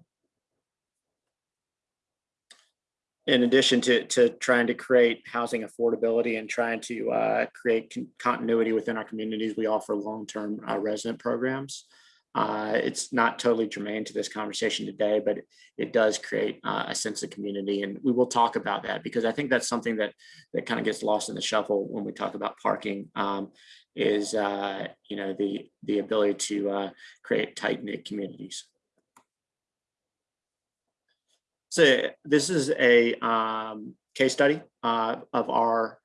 In addition to, to trying to create housing affordability and trying to uh, create con- continuity within our communities, we offer long-term uh, resident programs. Uh, it's not totally germane to this conversation today, but it, does create uh, a sense of community. And we will talk about that because I think that's something that that kind of gets lost in the shuffle when we talk about parking um, is, uh, you know, the, the ability to uh, create tight knit communities. So this is a um, case study uh, of our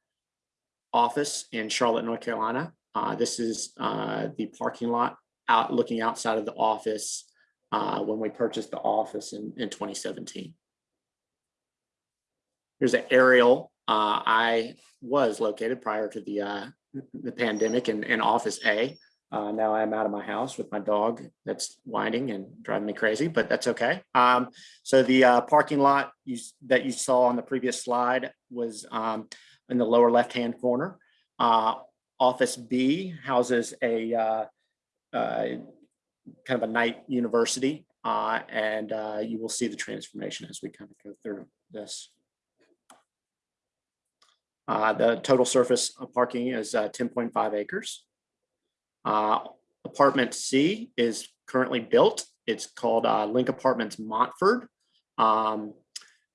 office in Charlotte, North Carolina. Uh, this is uh, the parking lot out looking outside of the office uh, when we purchased the office in, in 2017. Here's an aerial. Uh, I was located prior to the, uh, the pandemic in, in Office A. Uh, now I'm out of my house with my dog that's whining and driving me crazy, but that's okay. Um, so the uh, parking lot you, that you saw on the previous slide was um, in the lower left-hand corner. Uh, Office B houses a uh, uh, kind of a night university, uh, and you will see the transformation as we kind of go through this. The total surface of parking is uh, 10.5 acres. Uh, Apartment C is currently built. It's called uh, Link Apartments Montford. Um,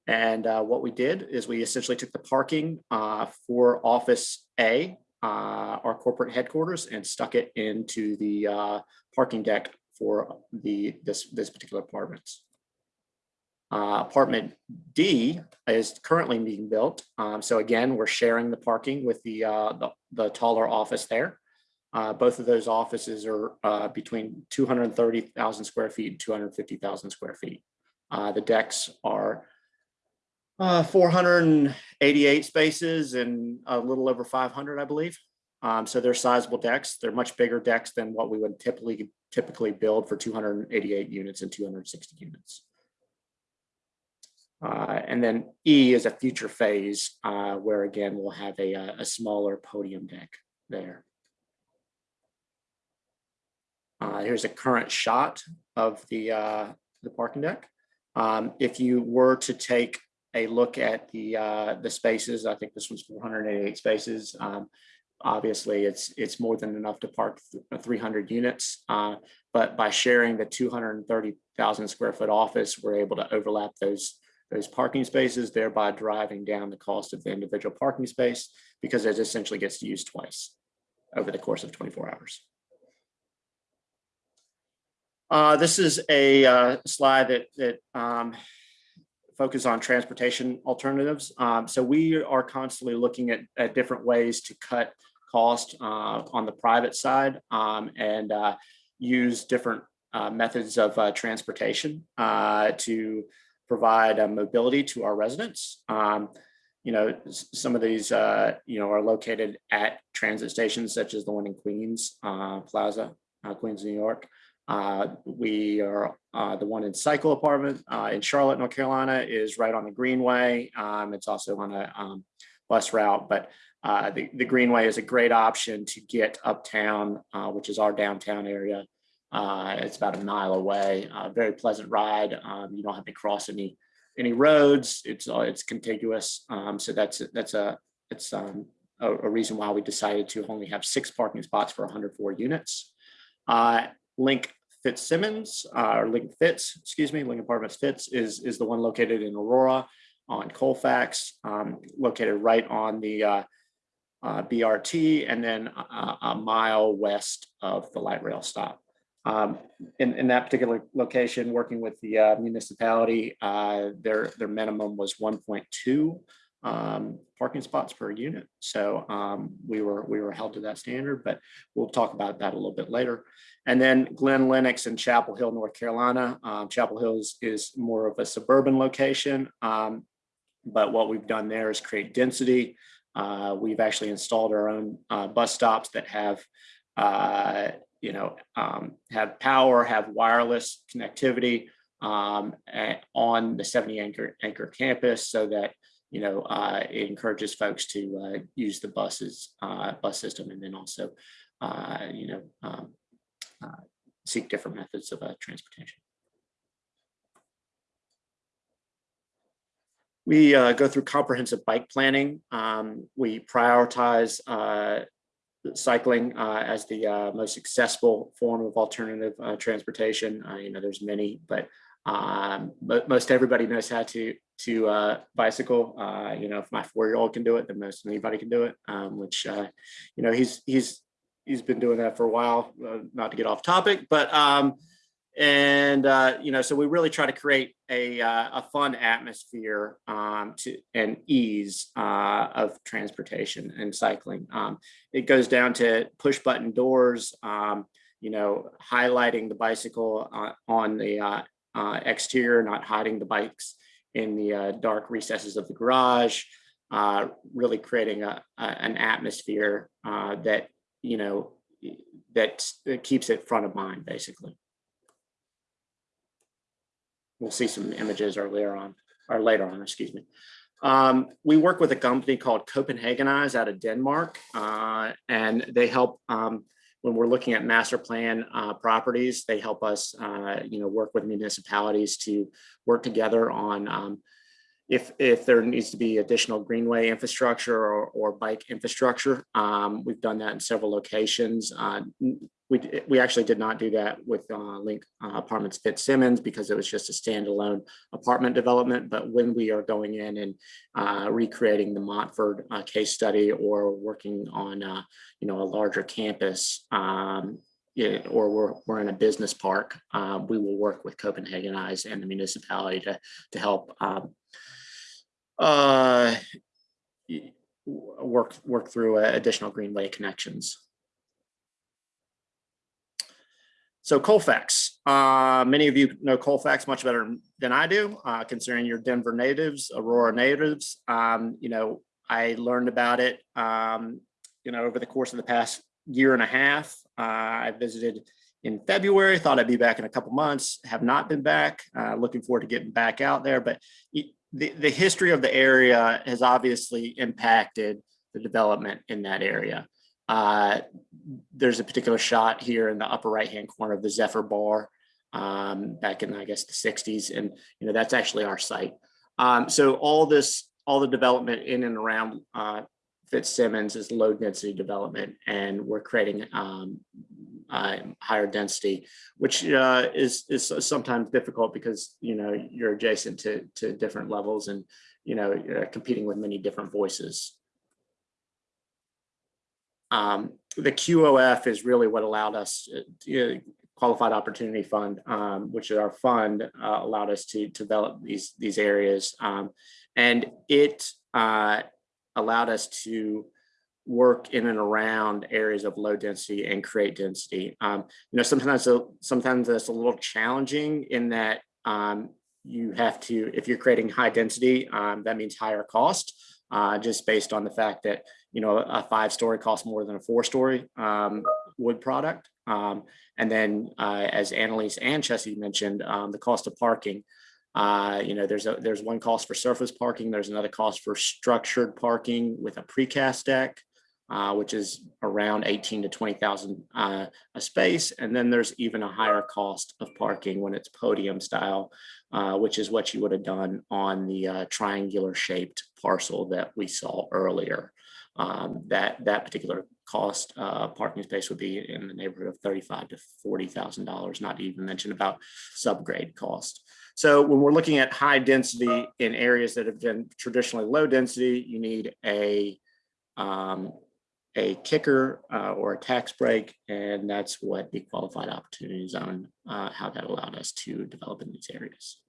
And uh, what we did is we essentially took the parking uh, for Office A, uh, our corporate headquarters, and stuck it into the uh, parking deck for the, this, this particular apartments. Uh, Apartment D is currently being built. Um, So again, we're sharing the parking with the, uh, the- the taller office there. Uh, Both of those offices are uh, between 230,000 square feet and 250,000 square feet. Uh, The decks are uh, 488 spaces and a little over 500, I believe. Um, so they're sizable decks. They're much bigger decks than what we would typically typically build for 288 units and 260 units. Uh, and then E is a future phase uh, where again we'll have a, uh, a smaller podium deck there. Uh, here's a current shot of the uh, the parking deck. Um, if you were to take a look at the uh, the spaces, I think this one's 488 spaces. Um, obviously, it's it's more than enough to park th- 300 units. Uh, but by sharing the 230,000 square foot office, we're able to overlap those those parking spaces, thereby driving down the cost of the individual parking space because it essentially gets used twice over the course of 24 hours. Uh, this is a uh, slide that that um, focus on transportation alternatives. Um, so we are constantly looking at, at different ways to cut cost uh, on the private side um, and uh, use different uh, methods of uh, transportation to provide mobility to our residents. Um, you know, some of these, you know, are located at transit stations such as the one in Queens Plaza, Queens, New York. Uh, we are, uh, the one in Cycle Apartment, uh, in Charlotte, North Carolina is right on the Greenway. Um, it's also on a, um, bus route, but, uh, the, the Greenway is a great option to get uptown, uh, which is our downtown area. It's about a mile away, very pleasant ride. Um, you don't have to cross any, any roads. It's, it's contiguous. Um, so that's, that's a, it's, um, a, a reason why we decided to only have six parking spots for hundred four units. Link Fitzsimons, uh, or Link Fitz, excuse me, Link Apartments Fitz is, is the one located in Aurora on Colfax, um, located right on the, uh, uh, BRT and then a, a mile west of the light rail stop. Um, in, in that particular location, working with the uh, municipality, uh, their, their minimum was one point two um, parking spots per unit. So um, we were, we were held to that standard, but we'll talk about that a little bit later. And then Glen Lennox in Chapel Hill, North Carolina. Um, Chapel Hill is, is more of a suburban location. Um, but what we've done there is create density. Uh, we've actually installed our own uh, bus stops that have, uh, you know, um, have power, have wireless connectivity um, on the 70 anchor anchor campus, so that you know uh, it encourages folks to uh, use the buses uh, bus system, and then also, uh, you know, um, uh, seek different methods of uh, transportation. We go through comprehensive bike planning. Um, we prioritize cycling uh, as the uh, most accessible form of alternative uh, transportation. You know, there's many, but um, most everybody knows how to to uh, bicycle. Uh, you know, if my four-year-old can do it, then most anybody can do it. Um, which uh, you know, he's he's he's been doing that for a while. Uh, not to get off topic, but um, and uh, you know, so we really try to create a uh, a fun atmosphere um, to and ease of transportation and cycling. Um, it goes down to push button doors. Um, you know, highlighting the bicycle on the exterior, not hiding the bikes in the uh, dark recesses of the garage, uh, really creating a, a- an atmosphere uh, that, you know, that keeps it front of mind, basically. We'll see some images earlier on, or later on, excuse me. Um, we work with a company called Copenhagenize out of Denmark, uh, and they help um, when we're looking at master plan uh, properties. They help us, uh, you know, work with municipalities to work together on um, if if there needs to be additional greenway infrastructure or, or bike infrastructure. Um, we've done that in several locations. Uh, we we actually did not do that with uh, Link uh, Apartments Fitzsimons because it was just a standalone apartment development. But when we are going in and uh, recreating the Montford uh, case study or working on uh, you know a larger campus um, yeah, or we're we're in a business park, uh, we will work with Copenhagenize and the municipality to to help uh, work work through additional greenway connections. So Colfax, uh, many of you know Colfax much better than I do, uh, considering you're Denver natives, Aurora natives. Um, you know, I learned about it, um, you know, over the course of the past year and a half. Uh, I visited in February, thought I'd be back in a couple months, have not been back. Uh, looking forward to getting back out there, but the, the history of the area has obviously impacted the development in that area. Uh, there's a particular shot here in the upper right-hand corner of the Zephyr Bar um, back in, I guess, the 60s. And, you know, that's actually our site. Um, so all this, all the development in and around uh, Fitzsimons is low density development, and we're creating um, uh, higher density, which uh, is is sometimes difficult because you know you're adjacent to to different levels, and you know you're competing with many different voices. Um, the QOF is really what allowed us, uh, to- Qualified Opportunity Fund, um, which is our fund, uh, allowed us to develop these these areas, um, and it uh, allowed us to work in and around areas of low density and create density. Um, you know, sometimes sometimes that's a little challenging in that um, you have to, if you're creating high density, um, that means higher cost, uh, just based on the fact that you know a five story costs more than a four story um, wood product. Um, and then, uh, as Annalise and Chessie mentioned, um, the cost of parking. Uh, you know, there's a there's one cost for surface parking. There's another cost for structured parking with a precast deck, uh, which is around 18 to 20,000 uh, a space. And then there's even a higher cost of parking when it's podium style, uh, which is what you would have done on the uh, triangular shaped parcel that we saw earlier. Um, that that particular cost uh, parking space would be in the neighborhood of thirty-five to forty thousand dollars, not to even mention about subgrade cost. So when we're looking at high density in areas that have been traditionally low density, you need a um, a kicker uh, or a tax break, and that's what the qualified opportunity zone, uh, how that allowed us to develop in these areas.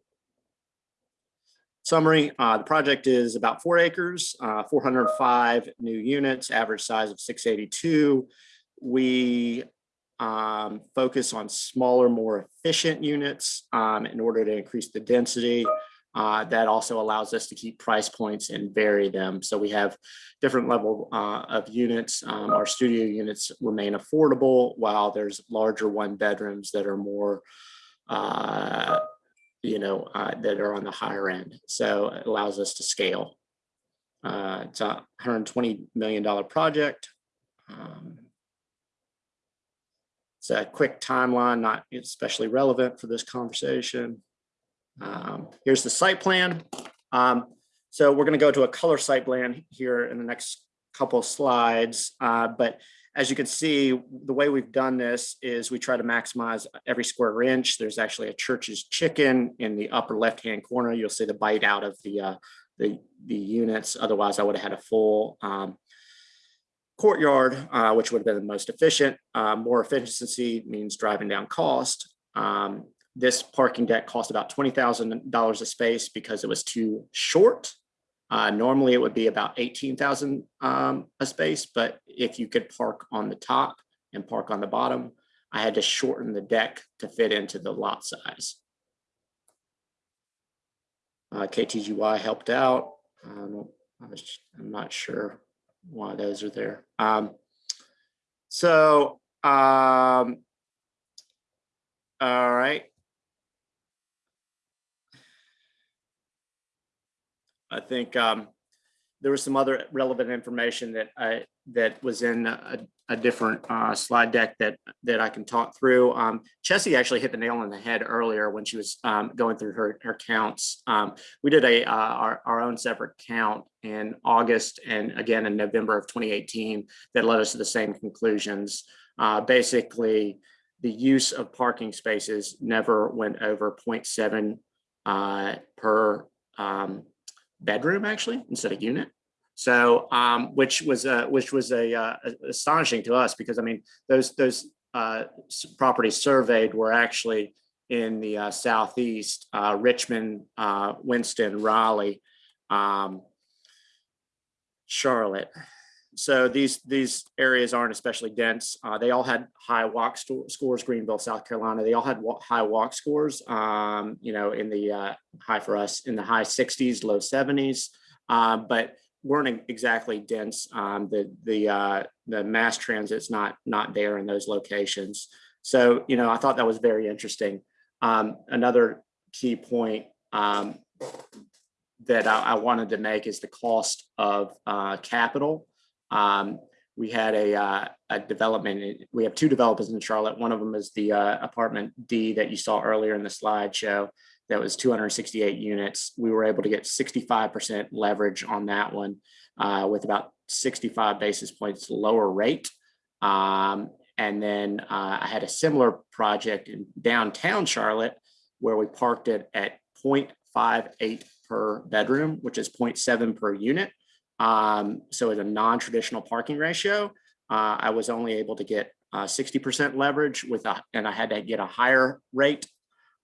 Summary, uh, the project is about four acres, uh, 405 new units, average size of 682. We um, focus on smaller, more efficient units um, in order to increase the density. Uh, that also allows us to keep price points and vary them. So we have different level uh, of units. Um, our studio units remain affordable while there's larger one bedrooms that are more uh, you know, uh, that are on the higher end. So it allows us to scale. Uh, it's a $120 million project. Um, it's a quick timeline, not especially relevant for this conversation. Um, here's the site plan. Um, so we're going to go to a color site plan here in the next couple slides. Uh, but as you can see, the way we've done this is we try to maximize every square inch. There's actually a church's chicken in the upper left-hand corner. You'll see the bite out of the uh, the, the units. Otherwise, I would have had a full um, courtyard, uh, which would have been the most efficient. Uh, more efficiency means driving down cost. Um, this parking deck cost about $20,000 a space because it was too short. Uh, normally it would be about 18,000 um, a space, but if you could park on the top and park on the bottom, I had to shorten the deck to fit into the lot size. Uh, KTGY helped out. Um, I'm not sure why those are there. Um, so, um, all right. I think, um, there was some other relevant information that I, that was in a, a different, uh, slide deck that, that I can talk through. Um, Chessie actually hit the nail on the head earlier when she was, um, going through her, her counts. Um, we did a, uh, our, our own separate count in August and again in November of 2018 that led us to the same conclusions. Uh, basically, the use of parking spaces never went over 0.7 uh, per um, bedroom actually instead of unit. So, um, which was uh, which was a uh, astonishing to us because I mean those those uh, properties surveyed were actually in the uh, southeast, uh, Richmond, uh, Winston, Raleigh, um, Charlotte. So these these areas aren't especially dense. Uh, they all had high walk scores. Greenville, South Carolina, they all had wa- high walk scores. Um, you know, in the uh, high for us in the high 60s, low 70s, um, but weren't exactly dense. Um, the the uh, the mass transit's not not there in those locations. So you know, I thought that was very interesting. Um, another key point um, that I, I wanted to make is the cost of uh, capital. Um, we had a, uh, a development, we have two developers in Charlotte. One of them is the uh, apartment D that you saw earlier in the slideshow. That was 268 units. We were able to get 65% leverage on that one uh, with about 65 basis points lower rate. Um, and then uh, I had a similar project in downtown Charlotte where we parked it at 0.58 per bedroom, which is 0.7 per unit. Um, so it's a non-traditional parking ratio. Uh, I was only able to get uh, 60% leverage with a, and I had to get a higher rate.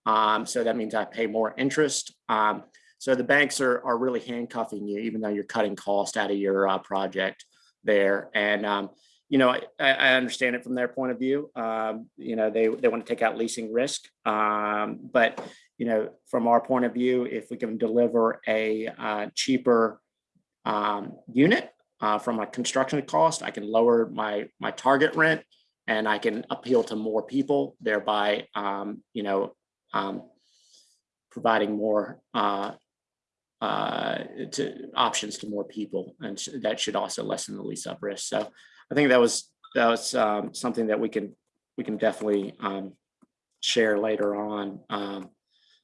Um, so that means I pay more interest. Um, so the banks are, are really handcuffing you, even though you're cutting cost out of your uh, project there. And, um, you know, I, I understand it from their point of view. Um, you know, they, they want to take out leasing risk. Um, but, you know, from our point of view, if we can deliver a uh, cheaper um, unit uh, from a construction cost, I can lower my my target rent and I can appeal to more people, thereby, um, you know, um, providing more uh, uh, to options to more people, and that should also lessen the lease up risk. So I think that was that was um, something that we can we can definitely um, share later on. Um,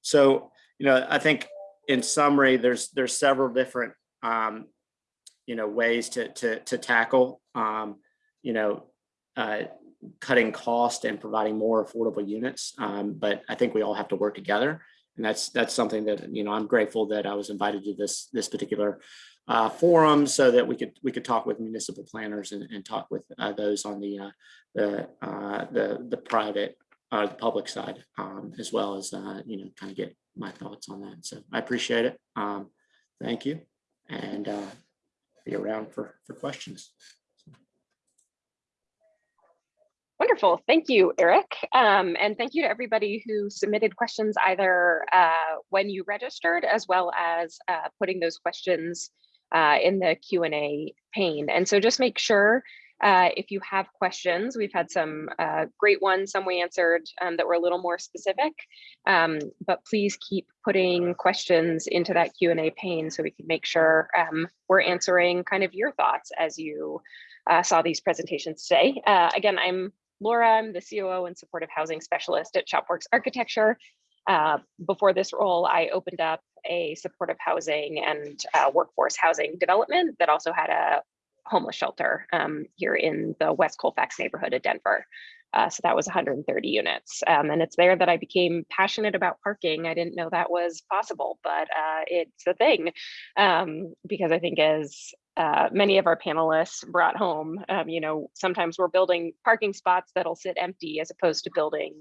so you know, I think in summary, there's there's several different um, you know ways to to to tackle um, you know uh, cutting cost and providing more affordable units. Um, but I think we all have to work together, and that's that's something that you know I'm grateful that I was invited to this this particular uh, forum so that we could we could talk with municipal planners and, and talk with uh, those on the uh, the uh, the the private uh, the public side um, as well as uh, you know kind of get my thoughts on that. So I appreciate it. Um, thank you, and be around for for questions. Wonderful. Thank you, Eric. Um, and thank you to everybody who submitted questions either uh, when you registered as well as uh, putting those questions uh, in the Q&A pane. And so just make sure uh, if you have questions, we've had some uh, great ones, some we answered um, that were a little more specific, um, but please keep putting questions into that Q&A pane so we can make sure um, we're answering kind of your thoughts as you uh, saw these presentations today. Uh, again, I'm Laura, I'm the COO and supportive housing specialist at Shopworks Architecture. Uh, before this role, I opened up a supportive housing and workforce housing development that also had a homeless shelter um, here in the West Colfax neighborhood of Denver. Uh, so that was 130 units. Um, and it's there that I became passionate about parking. I didn't know that was possible, but uh, it's a thing. Um, because I think as uh, many of our panelists brought home, um, you know, sometimes we're building parking spots that'll sit empty as opposed to building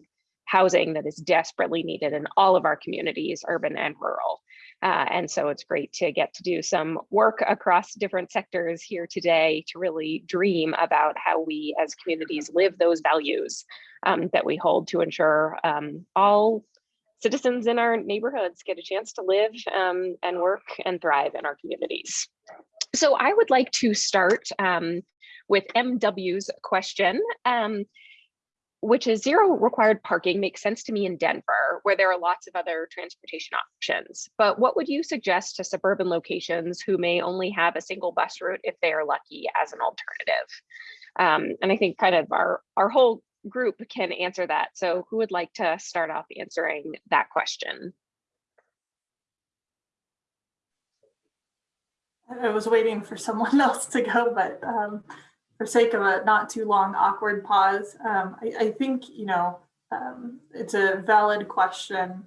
housing that is desperately needed in all of our communities, urban and rural. Uh, and so it's great to get to do some work across different sectors here today to really dream about how we as communities live those values um, that we hold to ensure um, all citizens in our neighborhoods get a chance to live um, and work and thrive in our communities. So I would like to start um, with MW's question. Um, which is zero required parking makes sense to me in Denver, where there are lots of other transportation options. But what would you suggest to suburban locations who may only have a single bus route if they are lucky as an alternative? Um, and I think kind of our, our whole group can answer that. So who would like to start off answering that question? I was waiting for someone else to go, but um, for sake of a not too long awkward pause, um, I, I, think, you know, um, it's a valid question.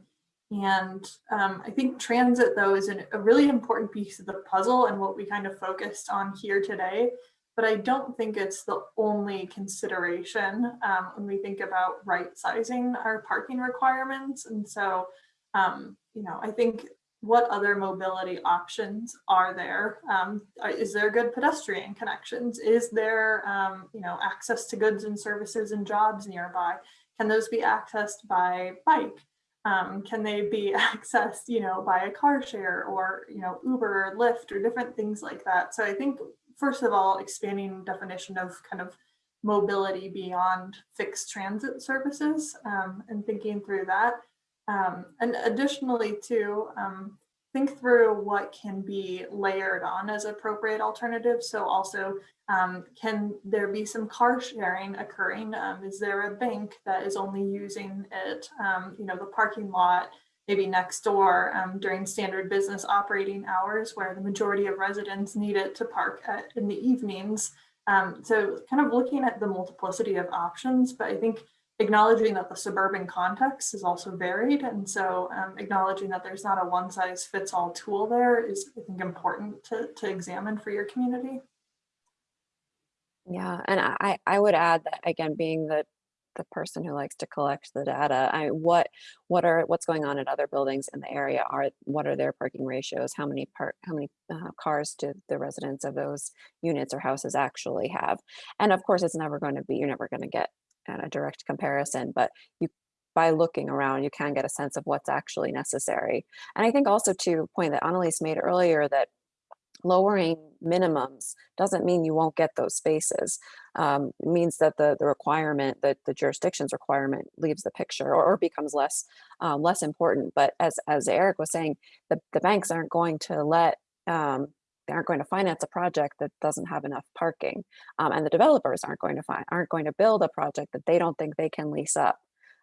And um, I think transit, though, is an, a really important piece of the puzzle and what we kind of focused on here today. But I don't think it's the only consideration um, when we think about right sizing our parking requirements. And so, um, you know, I think what other mobility options are there? Um, is there good pedestrian connections? Is there, um, you know, access to goods and services and jobs nearby? Can those be accessed by bike? Um, can they be accessed, you know, by a car share or, you know, Uber or Lyft or different things like that? So I think, first of all, expanding definition of kind of mobility beyond fixed transit services um, and thinking through that. Um, and additionally too, um, think through what can be layered on as appropriate alternatives. So also, um, can there be some car sharing occurring? Um, is there a bank that is only using it, um, you know, the parking lot, maybe next door um, during standard business operating hours where the majority of residents need it to park at, in the evenings. So kind of looking at the multiplicity of options, but I think acknowledging that the suburban context is also varied. And so um, acknowledging that there's not a one size fits all tool there is, I think, important to, to examine for your community. Yeah, and I, I would add that again, being the the person who likes to collect the data, I what what are what's going on at other buildings in the area? Are what are their parking ratios? How many park how many uh, cars do the residents of those units or houses actually have? And of course, it's never going to be you're never going to get and a direct comparison, but you by looking around, you can get a sense of what's actually necessary. And I think also to point that Annalise made earlier that lowering minimums doesn't mean you won't get those spaces. Um, means that the, the requirement, that the jurisdiction's requirement leaves the picture or, or becomes less um, less important. But as, as Eric was saying, the, the banks aren't going to let um, they aren't going to finance a project that doesn't have enough parking um, and the developers aren't going to find aren't going to build a project that they don't think they can lease up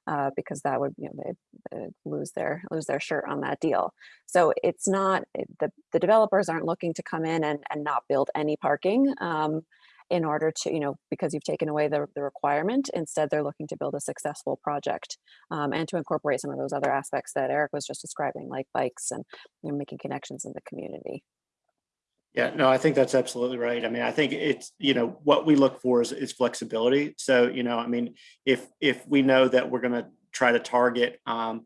uh, because that would you know they, lose their lose their shirt on that deal so it's not the the developers aren't looking to come in and, and not build any parking um, in order to, you know, because you've taken away the, the requirement, instead they're looking to build a successful project um, and to incorporate some of those other aspects that Eric was just describing, like bikes and you know, making connections in the community. Yeah, no, I think that's absolutely right. I mean, I think it's, you know, what we look for is, is flexibility. So, you know, I mean, if if we know that we're going to try to target, um,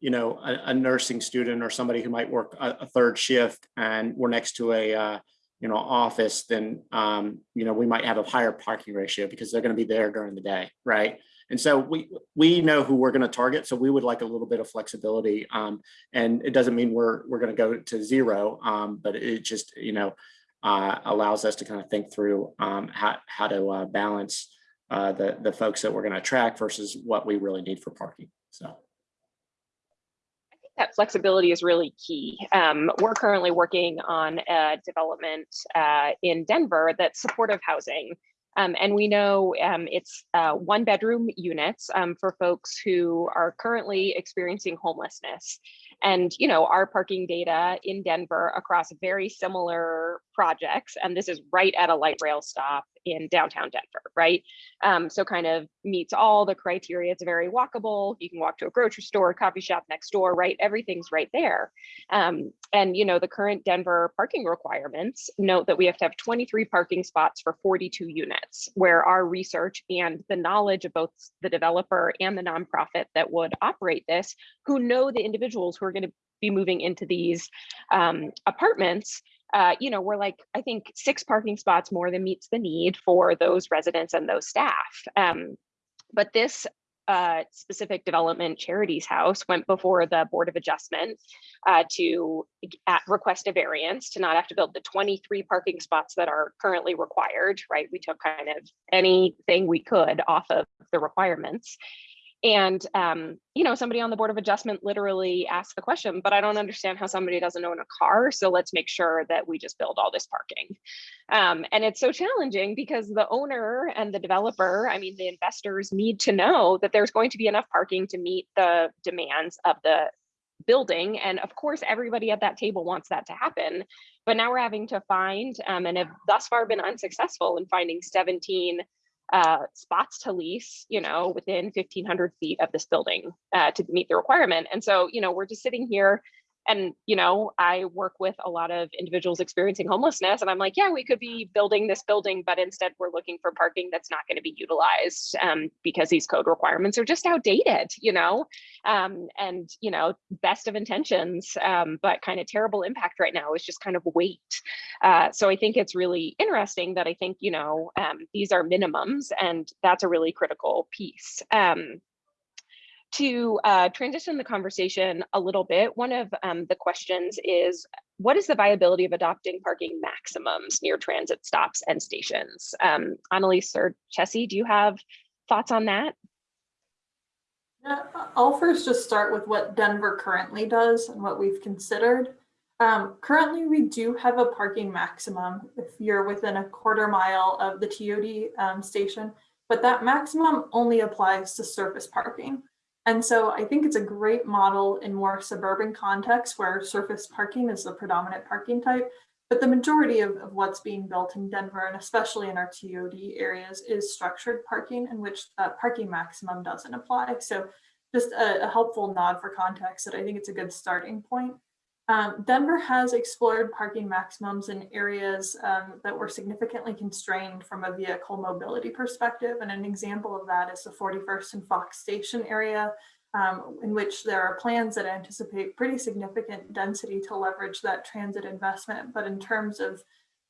you know, a, a, nursing student or somebody who might work a, a third shift and we're next to a, uh, you know, office, then, um, you know, we might have a higher parking ratio because they're going to be there during the day, right? And so we we know who we're going to target. So we would like a little bit of flexibility. Um, and it doesn't mean we're we're going to go to zero, um, but it just you know uh, allows us to kind of think through um, how how to uh, balance uh, the the folks that we're going to attract versus what we really need for parking. So I think that flexibility is really key. Um, we're currently working on a development uh, in Denver that's supportive housing um, and we know um, it's uh, one bedroom units um, for folks who are currently experiencing homelessness. And, you know, our parking data in Denver across very similar projects, and this is right at a light rail stop in downtown Denver, right? Um, so kind of meets all the criteria. It's very walkable. You can walk to a grocery store, coffee shop next door, right? Everything's right there. Um, and you know, the current Denver parking requirements note that we have to have 23 parking spots for 42 units, where our research and the knowledge of both the developer and the nonprofit that would operate this, who know the individuals who are going to be moving into these um, apartments, uh, you know, we're like, I think six parking spots more than meets the need for those residents and those staff. Um, but this uh, specific development charities house went before the Board of Adjustment uh, to at request a variance to not have to build the 23 parking spots that are currently required, right? We took kind of anything we could off of the requirements. And, um, you know, somebody on the Board of Adjustment literally asked the question, but I don't understand how somebody doesn't own a car. So let's make sure that we just build all this parking. Um, and it's so challenging because the owner and the developer, I mean, the investors need to know that there's going to be enough parking to meet the demands of the building. And of course, everybody at that table wants that to happen. But now we're having to find um, and have thus far been unsuccessful in finding 17 uh, spots to lease, you know, within 1500 feet of this building uh, to meet the requirement. And so, you know, we're just sitting here and, you know, I work with a lot of individuals experiencing homelessness and I'm like, yeah, we could be building this building, but instead we're looking for parking that's not going to be utilized um, because these code requirements are just outdated, you know, um, and, you know, best of intentions, um, but kind of terrible impact right now is just kind of wait. Uh, so I think it's really interesting that I think, you know, um, these are minimums and that's a really critical piece. To uh, transition the conversation a little bit, one of um, the questions is, what is the viability of adopting parking maximums near transit stops and stations? Um, Annalise or Chessie, do you have thoughts on that? Yeah, I'll first just start with what Denver currently does and what we've considered. Um, currently, we do have a parking maximum if you're within a quarter mile of the TOD um, station, but that maximum only applies to surface parking. And so I think it's a great model in more suburban contexts where surface parking is the predominant parking type. But the majority of, of what's being built in Denver, and especially in our TOD areas, is structured parking in which that parking maximum doesn't apply. So just a, a helpful nod for context that I think it's a good starting point. Um, Denver has explored parking maximums in areas um, that were significantly constrained from a vehicle mobility perspective. And an example of that is the 41st and Fox Station area, um, in which there are plans that anticipate pretty significant density to leverage that transit investment. But in terms of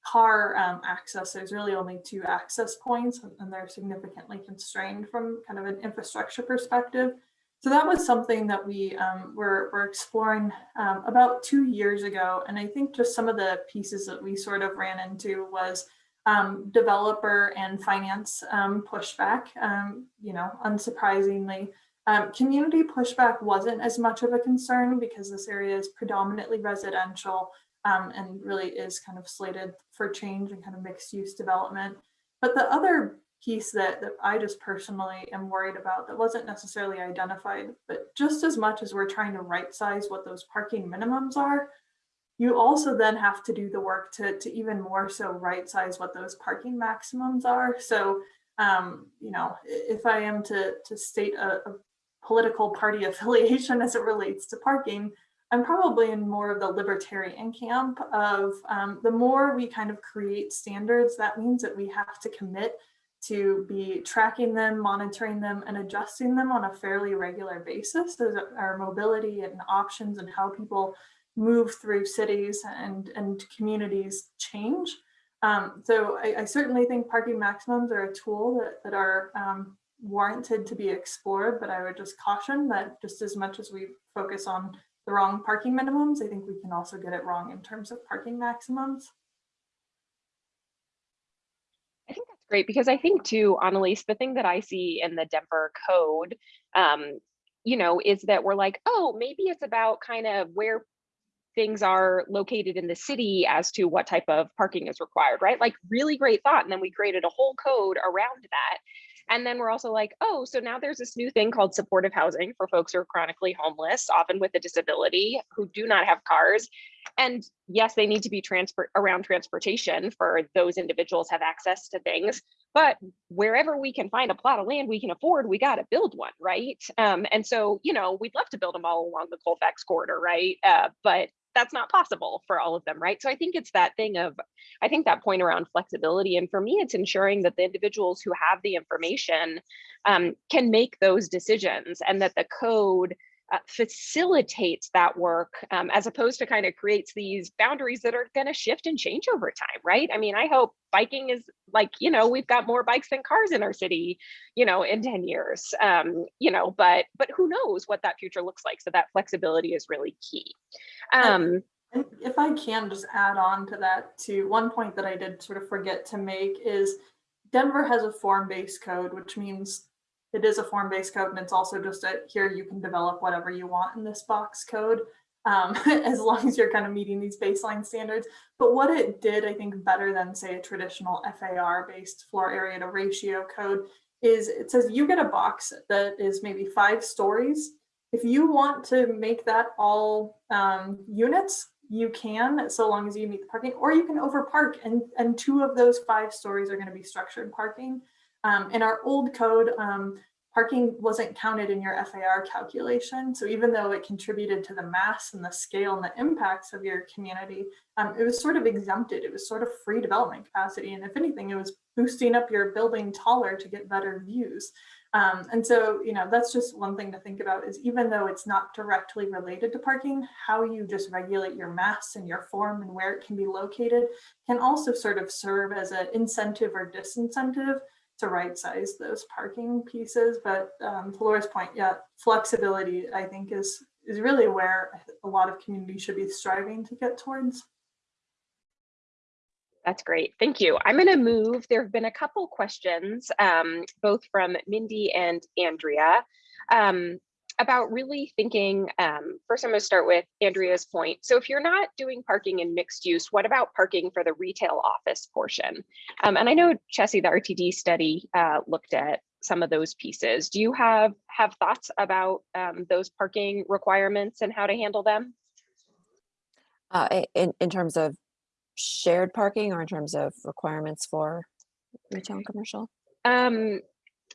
car um, access, there's really only two access points and they're significantly constrained from kind of an infrastructure perspective. So that was something that we um, were, were exploring um, about two years ago. And I think just some of the pieces that we sort of ran into was um, developer and finance um, pushback, um, you know, unsurprisingly. Um, community pushback wasn't as much of a concern because this area is predominantly residential and really is kind of slated for change and kind of mixed use development. But the other piece that, that I just personally am worried about that wasn't necessarily identified, but just as much as we're trying to right size what those parking minimums are, you also then have to do the work to, to even more so right size what those parking maximums are. So, um, you know, if I am to, to state a, a political party affiliation as it relates to parking, I'm probably in more of the libertarian camp of um, the more we kind of create standards, that means that we have to commit to be tracking them, monitoring them, and adjusting them on a fairly regular basis as our mobility and options and how people move through cities and, and communities change. Um, so I, I, certainly think parking maximums are a tool that, that are um, warranted to be explored, but I would just caution that just as much as we focus on the wrong parking minimums, I think we can also get it wrong in terms of parking maximums. Great because I think too, Annalise, the thing that I see in the Denver code, um, you know, is that we're like, oh, maybe it's about kind of where things are located in the city as to what type of parking is required, right? Like really great thought. And then we created a whole code around that. And then we're also like, oh, so now there's this new thing called supportive housing for folks who are chronically homeless, often with a disability, who do not have cars. And yes, they need to be transport around transportation for those individuals have access to things. But wherever we can find a plot of land we can afford, we got to build one, right? Um, and so, you know, we'd love to build them all along the Colfax corridor, right? Uh, but that's not possible for all of them, right? So I think it's that thing of, I think that point around flexibility. And for me, it's ensuring that the individuals who have the information um, can make those decisions and that the code uh, facilitates that work um, as opposed to kind of creates these boundaries that are going to shift and change over time, right? I mean, I hope biking is like, you know, we've got more bikes than cars in our city, you know, in 10 years, um, you know, but but who knows what that future looks like. So that flexibility is really key. Um, And if I can just add on to that too, one point that I did sort of forget to make is Denver has a form-based code, which means it is a form-based code and it's also just a here you can develop whatever you want in this box code um, as long as you're kind of meeting these baseline standards. But what it did, I think, better than say a traditional FAR-based floor area to ratio code is it says you get a box that is maybe five stories. If you want to make that all um, units, you can, so long as you meet the parking, or you can overpark and, and two of those five stories are gonna be structured parking. Um, in our old code, um, parking wasn't counted in your FAR calculation. So even though it contributed to the mass and the scale and the impacts of your community, um, it was sort of exempted. It was sort of free development capacity. And if anything, it was boosting up your building taller to get better views. Um, and so, you know, that's just one thing to think about is even though it's not directly related to parking, how you just regulate your mass and your form and where it can be located can also sort of serve as an incentive or disincentive to right size those parking pieces. But um, to Laura's point, yeah, flexibility, I think is, is really where a lot of communities should be striving to get towards. That's great. Thank you. I'm going to move. There have been a couple questions, um, both from Mindy and Andrea, um, about really thinking. Um, first, I'm going to start with Andrea's point. So, if you're not doing parking in mixed use, what about parking for the retail office portion? Um, and I know Chessie, the RTD study, uh, looked at some of those pieces. Do you have have thoughts about um, those parking requirements and how to handle them? Uh, in, in terms of shared parking or in terms of requirements for retail and commercial? Um,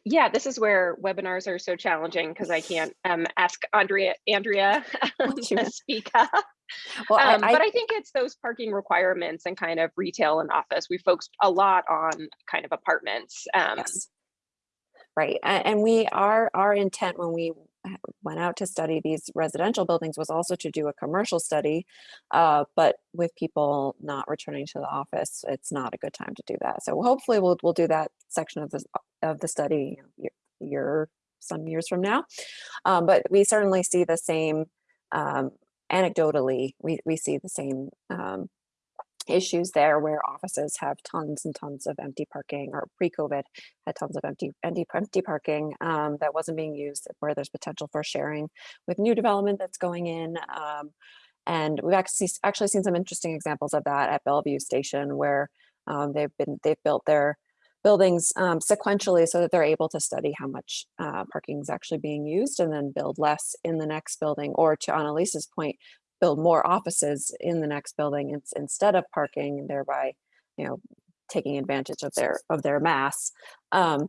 yeah, this is where webinars are so challenging because I can't um, ask Andrea Andrea to speak up. Well, Um, I, but I think it's those parking requirements and kind of retail and office. We focused a lot on kind of apartments. Um, Yes. Right, and we, our, our intent when we went out to study these residential buildings was also to do a commercial study. Uh, but with people not returning to the office, it's not a good time to do that. So hopefully we'll, we'll do that section of the, of the study year, year, some years from now. Um, but we certainly see the same, um, anecdotally, we, we see the same, um, issues there where offices have tons and tons of empty parking or pre-COVID had tons of empty, empty, empty parking um, that wasn't being used where there's potential for sharing with new development that's going in. Um, and we've actually, actually seen some interesting examples of that at Bellevue Station where um, they've been, they've built their buildings um, sequentially so that they're able to study how much uh, parking is actually being used and then build less in the next building or to Annalise's point, build more offices in the next building instead of parking and thereby, you know, taking advantage of their of their mass um,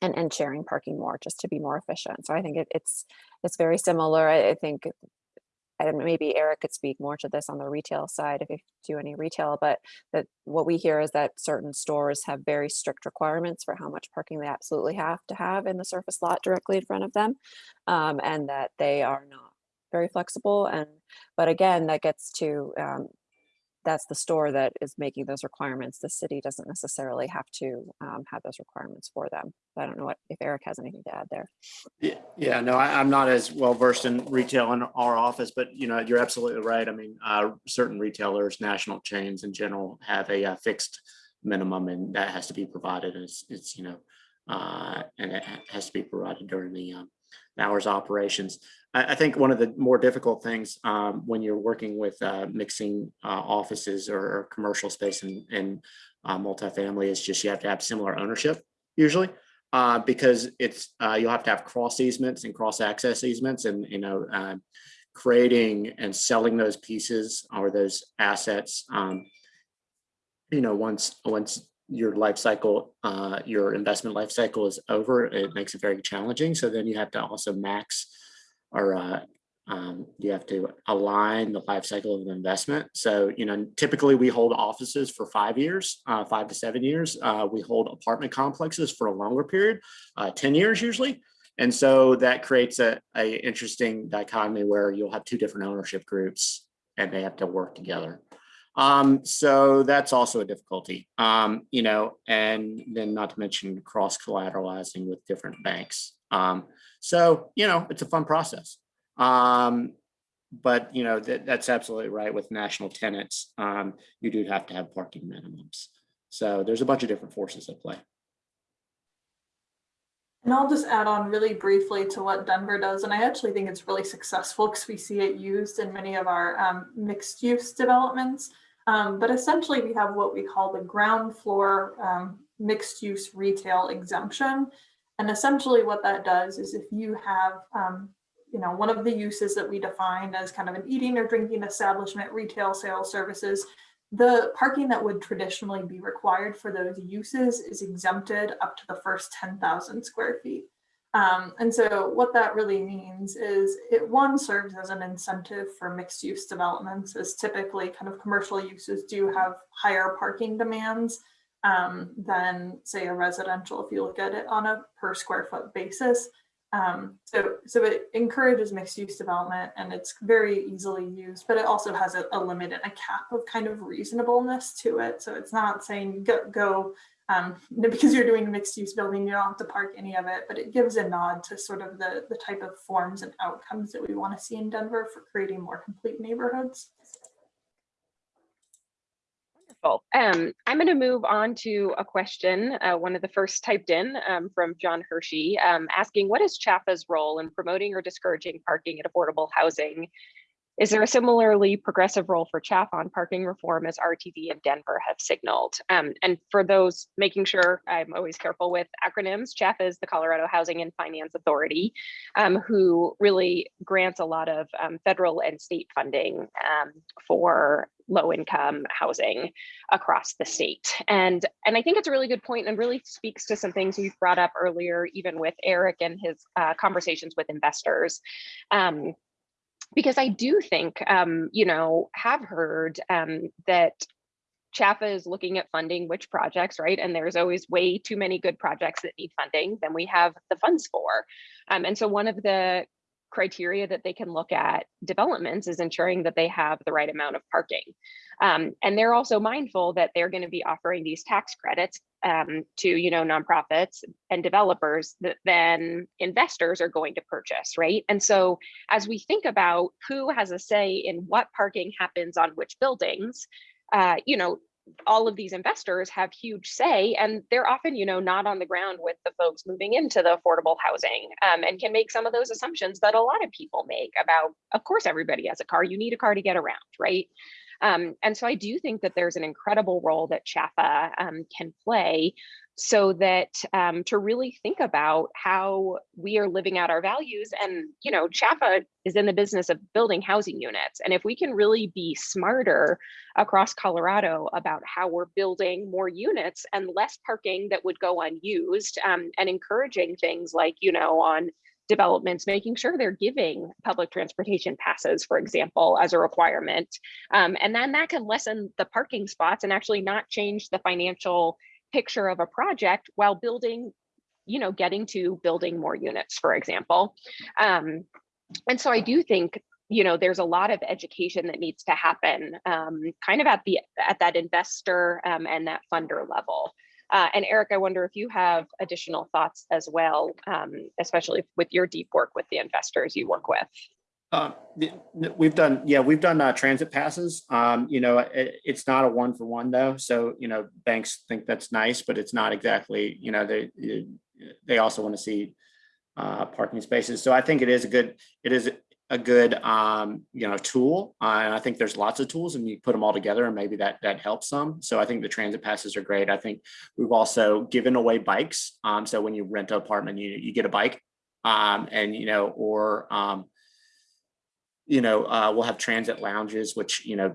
and and sharing parking more just to be more efficient. So I think it, it's it's very similar. I, I think and maybe Eric could speak more to this on the retail side if you do any retail, but that what we hear is that certain stores have very strict requirements for how much parking they absolutely have to have in the surface lot directly in front of them. Um, and that they are not very flexible. And, but again, that gets to, um, that's the store that is making those requirements. The city doesn't necessarily have to um, have those requirements for them. I don't know what, if Eric has anything to add there. Yeah, yeah, no, I, I'm not as well versed in retail in our office, but you know, you're absolutely right. I mean, uh, certain retailers, national chains in general have a uh, fixed minimum and that has to be provided. It's, it's, you know, uh, and it has to be provided during the um, hours operations. I, I think one of the more difficult things um, when you're working with uh, mixing uh, offices or, or commercial space and, and uh, multifamily is just you have to have similar ownership usually uh, because it's, uh, you'll have to have cross easements and cross access easements and, you know, uh, creating and selling those pieces or those assets. Um, you know, once, once your life cycle, uh, your investment life cycle is over, it makes it very challenging. So then you have to also max or, uh, um, you have to align the life cycle of an investment. So, you know, typically we hold offices for five years, uh, five to seven years. Uh, we hold apartment complexes for a longer period, uh, 10 years usually. And so that creates a, a interesting dichotomy where you'll have two different ownership groups and they have to work together. Um, so that's also a difficulty, um, you know, and then not to mention cross collateralizing with different banks. Um, so, you know, it's a fun process. Um, but you know, that, that's absolutely right with national tenants. Um, you do have to have parking minimums. So there's a bunch of different forces at play. And I'll just add on really briefly to what Denver does. And I actually think it's really successful because we see it used in many of our um, mixed use developments. Um, but essentially we have what we call the ground floor um, mixed use retail exemption. And essentially what that does is if you have, um, you know, one of the uses that we define as kind of an eating or drinking establishment, retail sales services, the parking that would traditionally be required for those uses is exempted up to the first 10,000 square feet. Um, and so what that really means is it one serves as an incentive for mixed use developments as typically kind of commercial uses do have higher parking demands um, than say a residential if you look at it on a per square foot basis. Um, so, so it encourages mixed use development and it's very easily used, but it also has a, a limit and a cap of kind of reasonableness to it. So it's not saying go, go um, because you're doing mixed use building, you don't have to park any of it, but it gives a nod to sort of the, the type of forms and outcomes that we want to see in Denver for creating more complete neighborhoods. Wonderful. Um, I'm going to move on to a question, uh, one of the first typed in um, from John Hershey, um, asking what is CHFA's role in promoting or discouraging parking at affordable housing? Is there a similarly progressive role for CHFA on parking reform as RTD and Denver have signaled? Um, and for those making sure I'm always careful with acronyms, CHFA is the Colorado Housing and Finance Authority, um, who really grants a lot of um, federal and state funding for low income housing across the state. And, and I think it's a really good point and really speaks to some things we've brought up earlier, even with Eric and his uh, conversations with investors. Um, because I do think, um, you know, have heard um, that CHFA is looking at funding which projects, right? And there's always way too many good projects that need funding than we have the funds for. Um, and so one of the criteria that they can look at developments is ensuring that they have the right amount of parking. Um, and they're also mindful that they're going to be offering these tax credits um, to you know nonprofits and developers that then investors are going to purchase, right? And so as we think about who has a say in what parking happens on which buildings, uh, you know, all of these investors have huge say and they're often you know not on the ground with the folks moving into the affordable housing um, and can make some of those assumptions that a lot of people make about of course everybody has a car. You need a car to get around right um, and so I do think that there's an incredible role that CHFA um, can play so that um, to really think about how we are living out our values and you know CHFA is in the business of building housing units. And if we can really be smarter across Colorado about how we're building more units and less parking that would go unused um, and encouraging things like you know on developments, making sure they're giving public transportation passes, for example, as a requirement. Um, and then that can lessen the parking spots and actually not change the financial picture of a project while building, you know, getting to building more units, for example. Um, and so I do think you know there's a lot of education that needs to happen um, kind of at the at that investor um, and that funder level uh, and Eric, I wonder if you have additional thoughts as well, um, especially with your deep work with the investors you work with. Uh, we've done, yeah, we've done uh, transit passes. Um, you know, it, it's not a one for one though. So, you know, banks think that's nice, but it's not exactly, you know, they, they also want to see uh, parking spaces. So I think it is a good, it is a good um, you know tool. Uh, and I think there's lots of tools and you put them all together and maybe that that helps some. So I think the transit passes are great. I think we've also given away bikes. Um, so when you rent an apartment, you, you get a bike um, and, you know, or, um, you know, uh, we'll have transit lounges, which, you know,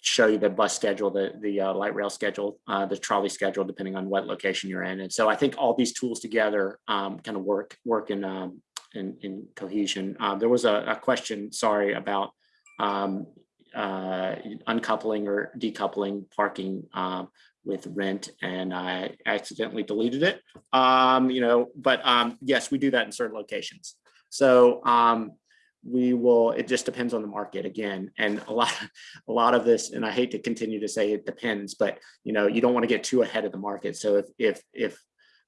show you the bus schedule, the, the uh, light rail schedule, uh, the trolley schedule, depending on what location you're in. And so I think all these tools together um, kind of work, work in, um, in, in cohesion. Uh, there was a, a, question, sorry, about um, uh, uncoupling or decoupling parking um, with rent and I accidentally deleted it. Um, you know, but um, yes, we do that in certain locations. So um, we will, it just depends on the market again. And a lot, a lot of this, and I hate to continue to say it depends, but you know, you don't want to get too ahead of the market. So if, if, if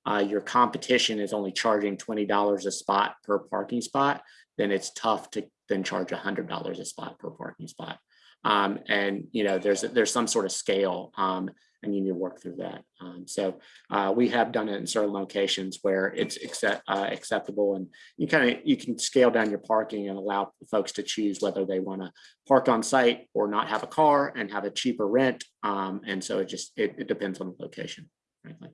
uh, your competition is only charging $20 a spot per parking spot, then it's tough to then charge $100 a spot per parking spot. Um, and, you know, there's, there's some sort of scale um, and you need to work through that. Um, so uh, we have done it in certain locations where it's accept, uh, acceptable and you kind of, you can scale down your parking and allow folks to choose whether they want to park on site or not have a car and have a cheaper rent. Um, and so it just, it, it depends on the location, frankly.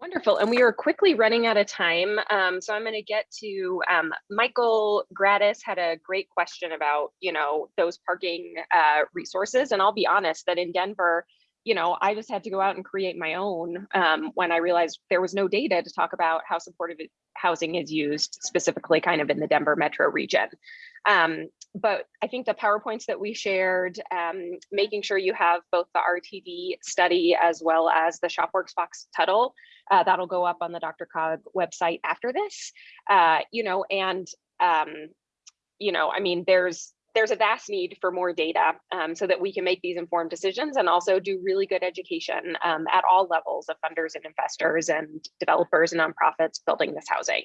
Wonderful. And we are quickly running out of time. Um, so I'm going to get to um, Michael Gratis had a great question about, you know, those parking uh, resources. And I'll be honest that in Denver, you know, I just had to go out and create my own um, when I realized there was no data to talk about how supportive housing is used specifically kind of in the Denver metro region. Um, but I think the PowerPoints that we shared, um, making sure you have both the RTD study as well as the ShopWorks Fox Tuttle, uh, that'll go up on the DRCOG website after this, uh, you know, and, um, you know, I mean, there's there's a vast need for more data um, so that we can make these informed decisions and also do really good education um, at all levels of funders and investors and developers and nonprofits building this housing.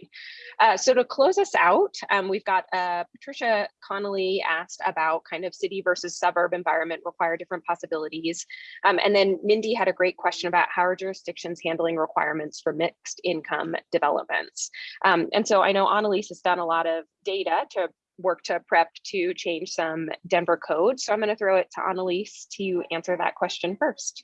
Uh, so to close us out, um, we've got uh, Patricia Connolly asked about kind of city versus suburb environment require different possibilities. Um, and then Mindy had a great question about how are jurisdictions handling requirements for mixed income developments. Um, and so I know Annalise has done a lot of data to work to prep to change some Denver code. So I'm going to throw it to Annalise to answer that question first.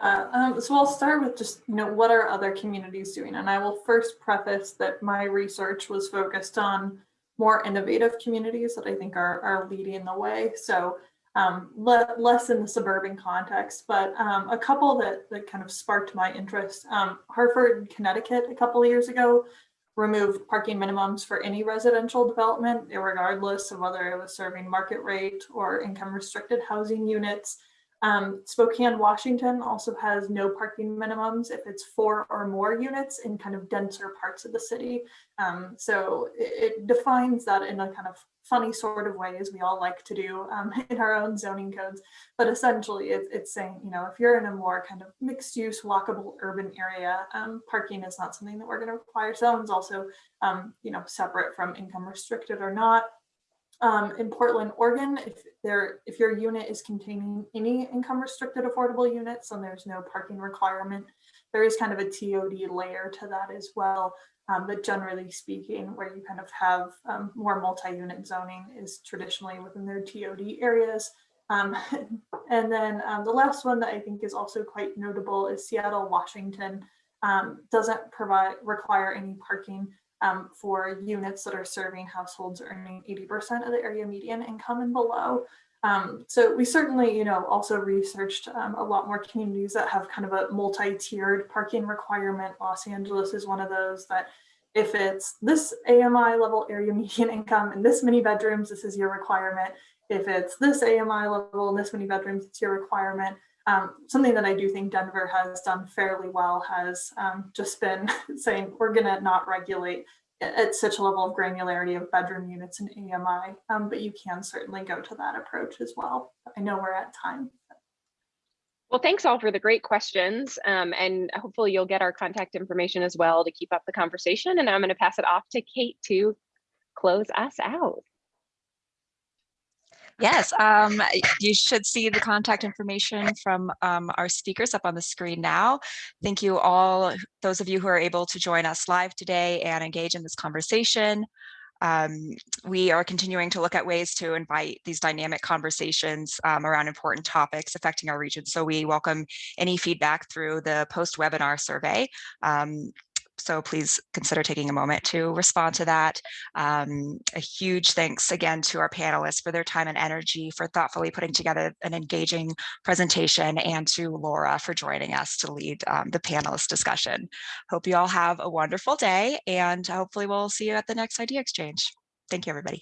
Uh, um, so I'll start with just, you know, what are other communities doing? And I will first preface that my research was focused on more innovative communities that I think are, are leading the way. So um, le less in the suburban context, but um, a couple that, that kind of sparked my interest. Um, Hartford, Connecticut, a couple of years ago, removed parking minimums for any residential development, regardless of whether it was serving market rate or income restricted housing units. Um, Spokane, Washington also has no parking minimums if it's four or more units in kind of denser parts of the city. Um, so it, it, defines that in a kind of funny sort of way as we all like to do um, in our own zoning codes. But essentially it, it's saying, you know, if you're in a more kind of mixed use walkable urban area, um, parking is not something that we're gonna require. Zones also, um, you know, separate from income restricted or not. Um, in Portland, Oregon, if there, if your unit is containing any income restricted affordable units, and there's no parking requirement. There is kind of a TOD layer to that as well. Um, but generally speaking, where you kind of have um, more multi-unit zoning is traditionally within their TOD areas. Um, and then um, the last one that I think is also quite notable is Seattle, Washington um, doesn't provide require any parking um, for units that are serving households earning 80% of the area median income and below. Um, so we certainly, you know, also researched um, a lot more communities that have kind of a multi-tiered parking requirement. Los Angeles is one of those that if it's this AMI level area median income and this many bedrooms, this is your requirement. If it's this AMI level and this many bedrooms, it's your requirement. Um, something that I do think Denver has done fairly well has um, just been saying we're going to not regulate at such a level of granularity of bedroom units and AMI, um, but you can certainly go to that approach as well. I know we're at time. Well, thanks all for the great questions um, and hopefully you'll get our contact information as well to keep up the conversation. And I'm going to pass it off to Kate to close us out. Yes, um, you should see the contact information from um, our speakers up on the screen now. Thank you all, those of you who are able to join us live today and engage in this conversation. Um, we are continuing to look at ways to invite these dynamic conversations um, around important topics affecting our region. So we welcome any feedback through the post-webinar survey. So please consider taking a moment to respond to that. Um, a huge thanks again to our panelists for their time and energy for thoughtfully putting together an engaging presentation and to Laura for joining us to lead um, the panelist discussion. Hope you all have a wonderful day and hopefully we'll see you at the next idea exchange. Thank you, everybody.